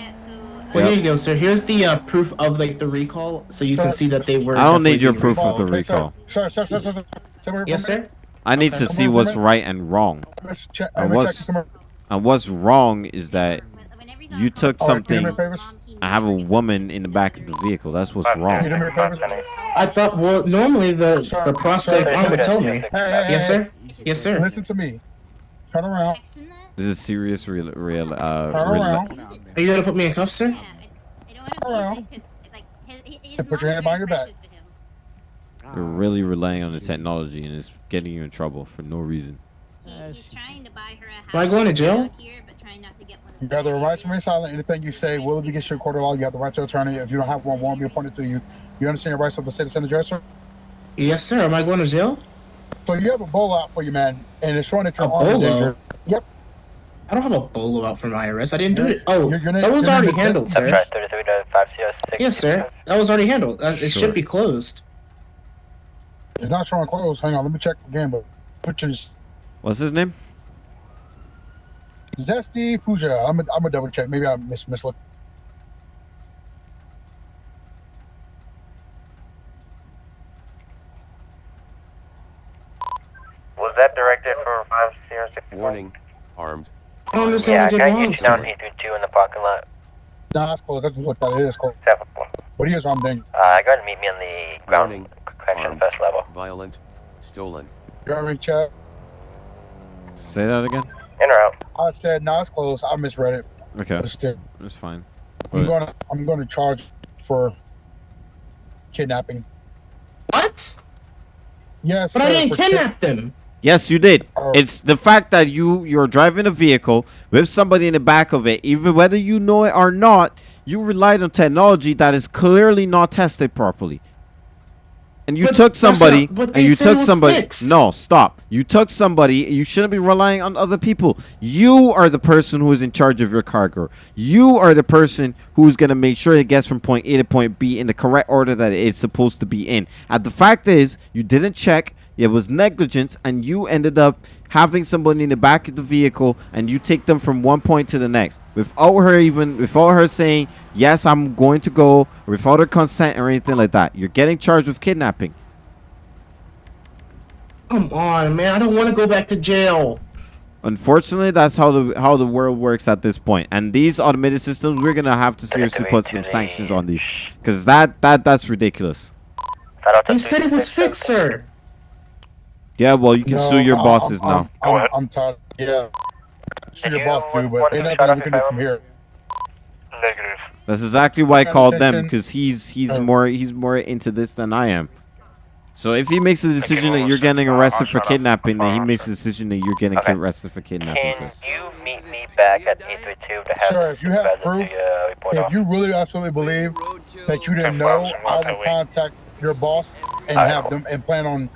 Well, here you go, sir. Here's the uh, proof of like the recall, so you can see that they were. I don't need your being proof of recalled. the recall. Sir, sir, sir, sir, sir. Someone here Yes, sir. I need Okay, to see here for a what's right and wrong. Let's check. And let me check. what's and what's wrong is that you took All right, can you do something. I have a woman in the back of the vehicle. That's what's wrong. Can you do me favors? I thought. Well, normally the the prostate Sir, arm would tell me. Hey, hey, Yes, hey, sir. Yes, sir. Listen to me. Turn around. This is serious, real, real. Uh, Turn real- around. Are you gonna put me in cuffs, sir? Turn around. And put your hand behind your back. You're really relying on the technology, and it's getting you in trouble for no reason. Am I going to jail? You have the right to remain silent. Anything you say will be against your court of law. You have the right to attorney. If you don't have one, won't be appointed to you. You understand your rights of the citizen address, sir? Yes, sir. Am I going to jail? So you have a bolo out for you, man, and it's showing that you're A armed and bolo? dangerous. Yep. I don't have a bolo out for my arrest. I didn't do it. Oh, your- your name- that was already handled, sir. That's Thirty-three to five zero six. Yes, sir. That was already handled. Uh, It Sure. should be closed. It's not showing closed. Hang on, let me check again. But which is What's his name? Zesty Fuja. I'm gonna I'm gonna double check. Maybe I mis mislooked. Was that directed for five zero six? Warning. Armed. I don't understand Yeah, what I can did I wrong, you down sir. eight three two in the parking lot? Nah, it's closed. I just looked at it. It is closed. Seven one. But he is armed dangerous. Uh, go ahead and meet me on the ground Warning. correction Armed. first level. Violent. Stolen. Driving check. Say that again. In or out? I said, no, it's closed. I misread it. Okay, It's, still, that's fine. I'm gonna I'm gonna charge for kidnapping. What? Yes, But I didn't kidnap them. Yes, you did. Oh. It's the fact that you you're driving a vehicle with somebody in the back of it, even whether you know it or not. You relied on technology that is clearly not tested properly. And you But took not- somebody, they and you took somebody. fixed. No, stop. You took somebody. You shouldn't be relying on other people. You are the person who is in charge of your cargo. You are the person who's gonna make sure it gets from point A to point B in the correct order that it's supposed to be in. And the fact is, you didn't check. It was negligence, and you ended up having somebody in the back of the vehicle, and you take them from one point to the next without her even, without her saying, "Yes, I'm going to go," without her consent or anything like that. You're getting charged with kidnapping. Come on, man. I don't want to go back to jail. Unfortunately, that's how the how the world works at this. And these automated systems, we're gonna have to seriously put some sanctions on these, because that that that's ridiculous. They said it was fixed, sir. Yeah, well, you can No, sue your I'm- bosses I'm, now. I'm, I'm, I'm tired. Yeah. Sue your boss too, but ain't nothing we can do from here. Negative. That's exactly why I called them because he's he's Uh, more he's more into this than I am. So if he makes a decision that you're getting arrested for kidnapping, then he makes a decision that you're getting Okay. arrested for kidnapping. Can sir. you meet me back at eight three two to have Sir, if you have proof, to, uh, if you really absolutely believe that you didn't know, I will contact your boss and have them and plan on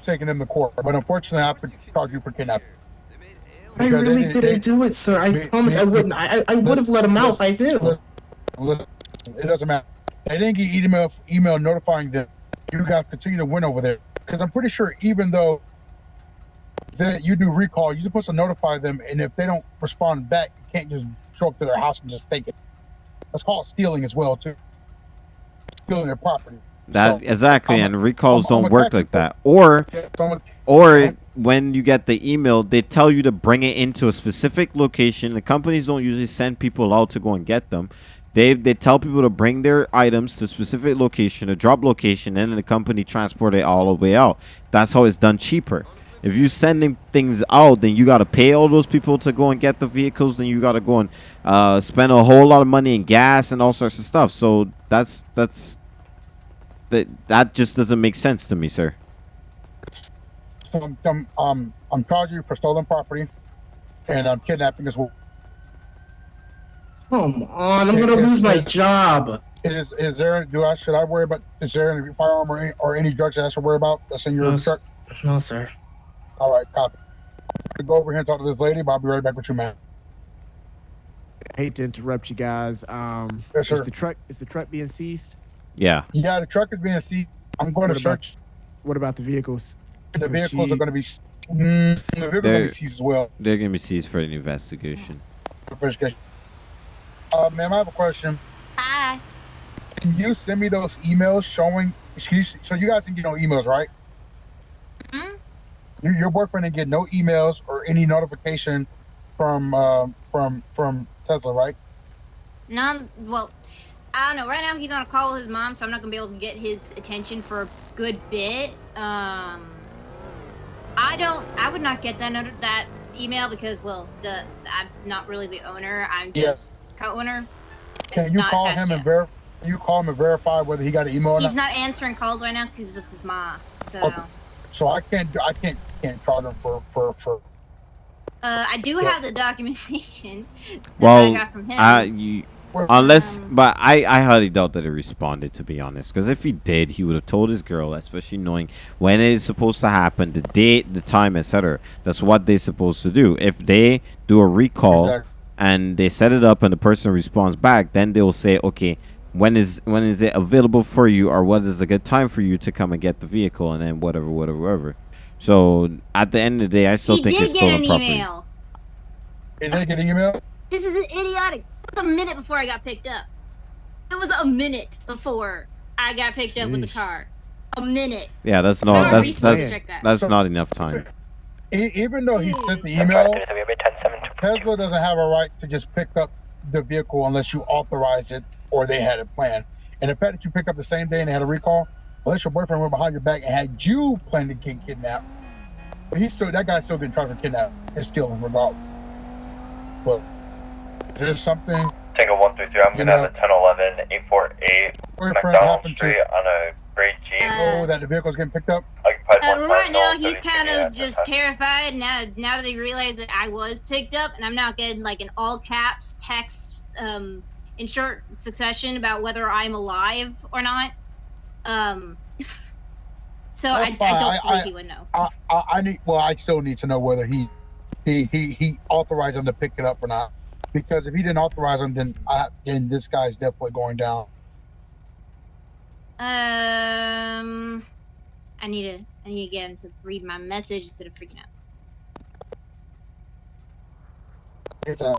taking them to court. But unfortunately, I have to charge you for kidnapping. I really didn't do it, sir. I promise I wouldn't. I I, would have let him out if I did. Listen, it doesn't matter. They didn't get email email notifying them. You guys continue to win over there because I'm pretty sure even though that you do recall, you're supposed to notify them, and if they don't respond back, you can't just show up to their house and just take it. That's called stealing as well too. Stealing their property. That So, exactly, I'm- and recalls I'm- I'm don't work like that. Or, I'm- or when you get the email, they tell you to bring it into a specific location. The companies don't usually send people out to go and get them. They they tell people to bring their items to a specific location, a drop location, and then the company transport it all the way out. That's how it's done cheaper. If you're sending things out, then you gotta pay all those people to go and get the vehicles. Then you gotta go and uh, spend a whole lot of money in gas and all sorts of stuff. So that's that's that that just doesn't make sense to me, sir. So I'm, I'm, um, I'm charging you for stolen property, and I'm kidnapping as well. Come on, I'm gonna yes, lose my yes. job. Is is there? Do I should I worry about? Is there any firearm or any, or any drugs that I should worry about? That's in your No, truck. No, sir. All right, copy. I'm gonna go over here and talk to this lady, but I'll be right back with you, man. hate to interrupt you guys. Um, Yes, is the truck is the truck being seized? Yeah. Yeah, the truck is being seized. I'm going What to about- search. What about the vehicles? The vehicles she- are going to be. Mm, the vehicles are going to be seized as well. they're gonna be seized for an investigation. Investigation. Uh, ma'am, I have a question. Hi. Can you send me those emails showing? Excuse. So you guys didn't get no emails, right? Hmm? Your, your boyfriend didn't get no emails or any notification from uh, from from Tesla, right? None. Well, I don't know. Right now he's on a call with his mom, so I'm not gonna be able to get his attention for a good bit. Um, I don't. I would not get that not- that email because, well, duh, I'm not really the owner. I'm Yeah. just co-owner. Can you call attached him and yet. ver? You call him and verify whether he got an email or He's not. not answering calls right now because it's his mom. So, Okay. So I can't. I can't. Can't charge him for for for. uh, I do Yeah. have the [laughs] documentation that I got from him. I you unless, but I I highly doubt that he responded to be honest. Because if he did, he would have told his girl, especially knowing when it is supposed to happen, the date, the time, etc. That's what they're supposed to do. If they do a recall Exactly. and they set it up and the person responds back, then they'll say, okay. When is when is it available for you, or what is a good time for you to come and get the vehicle, and then whatever, whatever, whatever. So at the end of the day, I still he think did it's get stolen an property. email. He did get an email. This is idiotic. It was a minute before I got picked up. It was a minute before I got picked up with the car. A minute. Yeah, that's not not that's that's that. that's So- not enough time. E- even though he sent the email, Tesla doesn't have a right to just pick up the vehicle unless you authorize it or they had it planned. And the fact that you pick up the same day and they had a recall, unless your boyfriend went behind your back and had you plan to get kidnapped, but he's still that guy's still getting charged for kidnapping and stealing regardless. But there's something Tango 133, I'm gonna have a 1011 848 boyfriend McDonald happened to on a gray Jeep. oh that the vehicle's getting picked up. Occupied Uh, right now, he's kind of just terrified now. Now that he realized that I was picked up, and I'm not getting like an all caps text um, in short succession about whether I'm alive or not. Um, [laughs] so I, I don't I- believe I- he would know. I, I, I need well, I still need to know whether he he he, he authorized him to pick it up or not. Because if he didn't authorize him, then I, then this guy's definitely going down. Um, I need to I need to get him to read my message instead of freaking out. It's a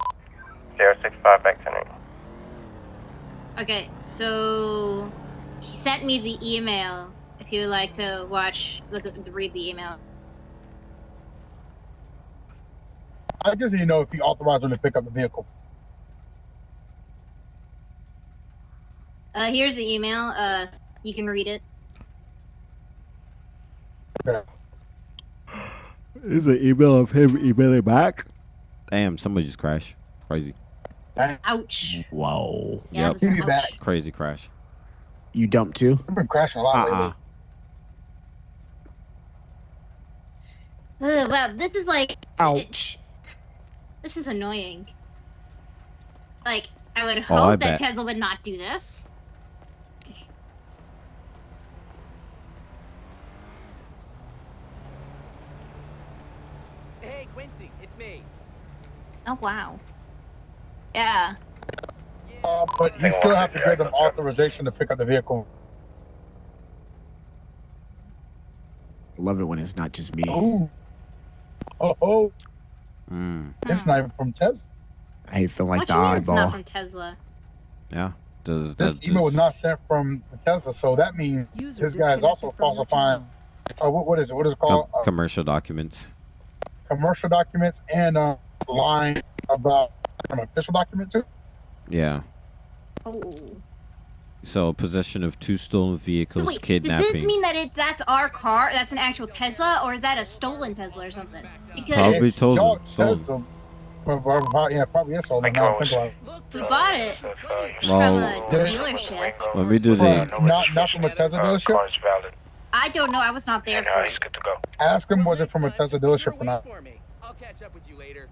065 back to me. Okay, so he sent me the email. If you would like to watch, look at, read the email. I just need to know if he authorized him to pick up the vehicle. Uh, here's the email. Uh, you can read it. Is an email of him emailing back? Damn, somebody just crashed. Crazy. Ouch. Wow. Yeah, yep. that's Give me ouch. back. Crazy crash. You dumped too? I've been crashing a lot Uh-uh. lately. Ugh, wow, this is like. Ouch. This is annoying. Like, I would Oh, hope I that bet. Tesla would not do this. Hey, Quincy, it's me. Oh wow. Yeah. Uh, but you still have to give them authorization to pick up the vehicle. Love it when it's not just me. Ooh. Oh, oh. Mm. It's not even from Tesla. I feel like what the you mean it's not from Tesla? Yeah. Does This that email was not sent from the Tesla, so that means this guy is also falsifying. Uh, what, what is it? What is it called? com- commercial documents? Uh, commercial documents and uh, lying about an official document too. Yeah. Oh. So possession of two stolen vehicles, Wait, does this mean that it that's our car? That's an actual Tesla, or is that a stolen Tesla or something? Because Probably It's stolen, stolen. Tesla. Yeah, probably is stolen. Now I think about it. we bought it Well, from a dealership. Let me do From- the. not not from a Tesla uh, dealership. I don't know. I was not there uh, for it. good to go. Ask him was it from a Tesla dealership or not. I'll catch up with you later.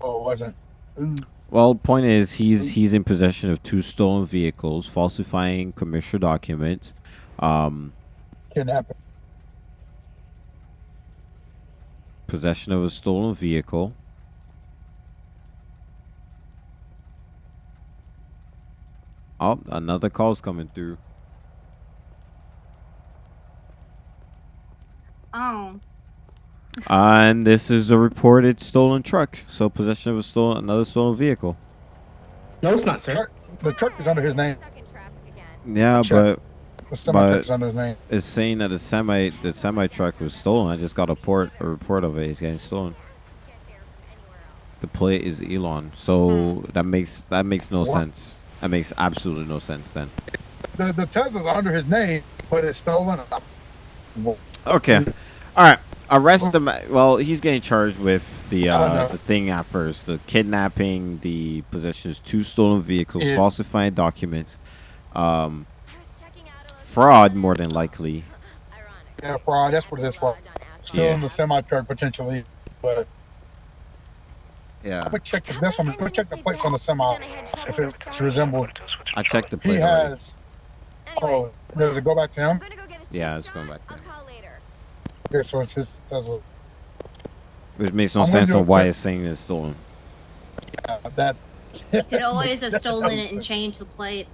Oh, it wasn't. Ooh. Well, point is, he's he's in possession of two stolen vehicles, falsifying commercial documents, um, Kidnapping. possession of a stolen vehicle. Oh, another call's coming through. Oh. And this is a reported stolen truck. So possession of a stolen another stolen vehicle. No, it's not, sir. Truck, the truck is under his name. Yeah, Sure. but The semi truck's but under his name. it's saying that the semi the semi truck was stolen. I just got a port a report of it. It's getting stolen. The plate is Elon, so that makes that makes no What? sense. That makes absolutely no sense then. The the Tesla's under his name, but it's stolen. Okay, all right. Arrest him. Well, he's getting charged with the I don't uh, the thing at first: the kidnapping, the possession of two stolen vehicles, Yeah. falsifying documents, um, fraud more than likely. Yeah, fraud. That's what it is for. Still in the semi truck potentially, but Yeah. I'm gonna check the this one. I'm gonna check the plates on the semi if it resembles. I checked the He plate. already. has. Oh, does it go back to him? Yeah, it's going back there. Okay, so it's his Tesla. Which makes no I'm sense on why quick- it's saying it's stolen. Uh, that. Could always [laughs] have stolen it and changed the plate.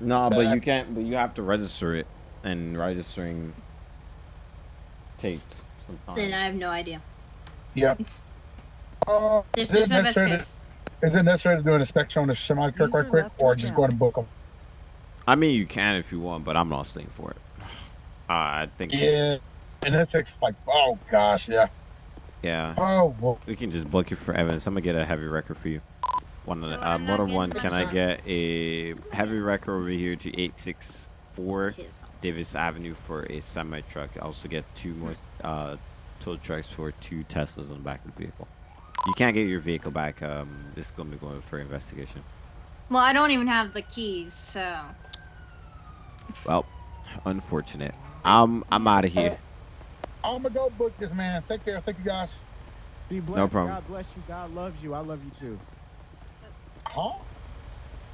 No, but you can't. But you have to register it, and registering takes some time. Then I have no idea. Yeah. [laughs] Uh, There's, is, it necessary to, is it necessary to do an inspection on a semi truck right quick, or just go ahead and book them? I mean, you can if you want, but I'm not staying for it. Uh, I think. Yeah, and that takes like, oh gosh, yeah. Yeah. Oh, well. We can just book you for Evans. I'm gonna get a heavy wrecker for you. One, So uh, I'm more not one. Can I get a heavy wrecker over here to 864 Davis Avenue for a semi truck? I Also get two more uh, tow trucks for two Teslas on the back of the vehicle. You can't get your vehicle back. Um, this is gonna be going for investigation. Well, I don't even have the keys, so. Well, unfortunate. I'm I'm out of here. I'm gonna go book this man. Take care. Thank you guys. Be blessed. No problem. God bless you. God loves you. I love you too. Huh?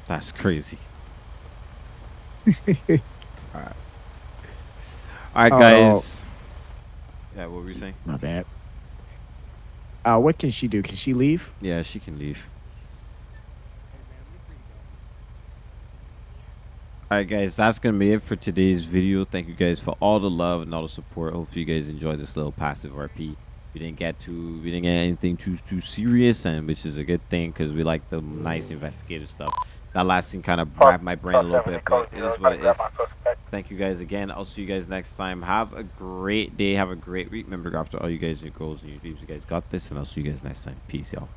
That's crazy. [laughs] All right. All right, Oh. guys. Yeah, what were you saying? My bad. Uh, what can she do? Can she leave? Yeah, she can leave. Alright guys, that's going to be it for today's video. Thank you guys for all the love and all the support. Hopefully you guys enjoyed this little passive RP. We didn't get too, we didn't get anything too too serious, and which is a good thing because we like the nice investigative stuff. That last scene kind of grabbed my brain a little bit, but it is what it is. Thank you guys again. I'll see you guys next time. Have a great day. Have a great week. Remember, go after all you guys, your goals and your dreams. You guys got this, and I'll see you guys next time. Peace, y'all.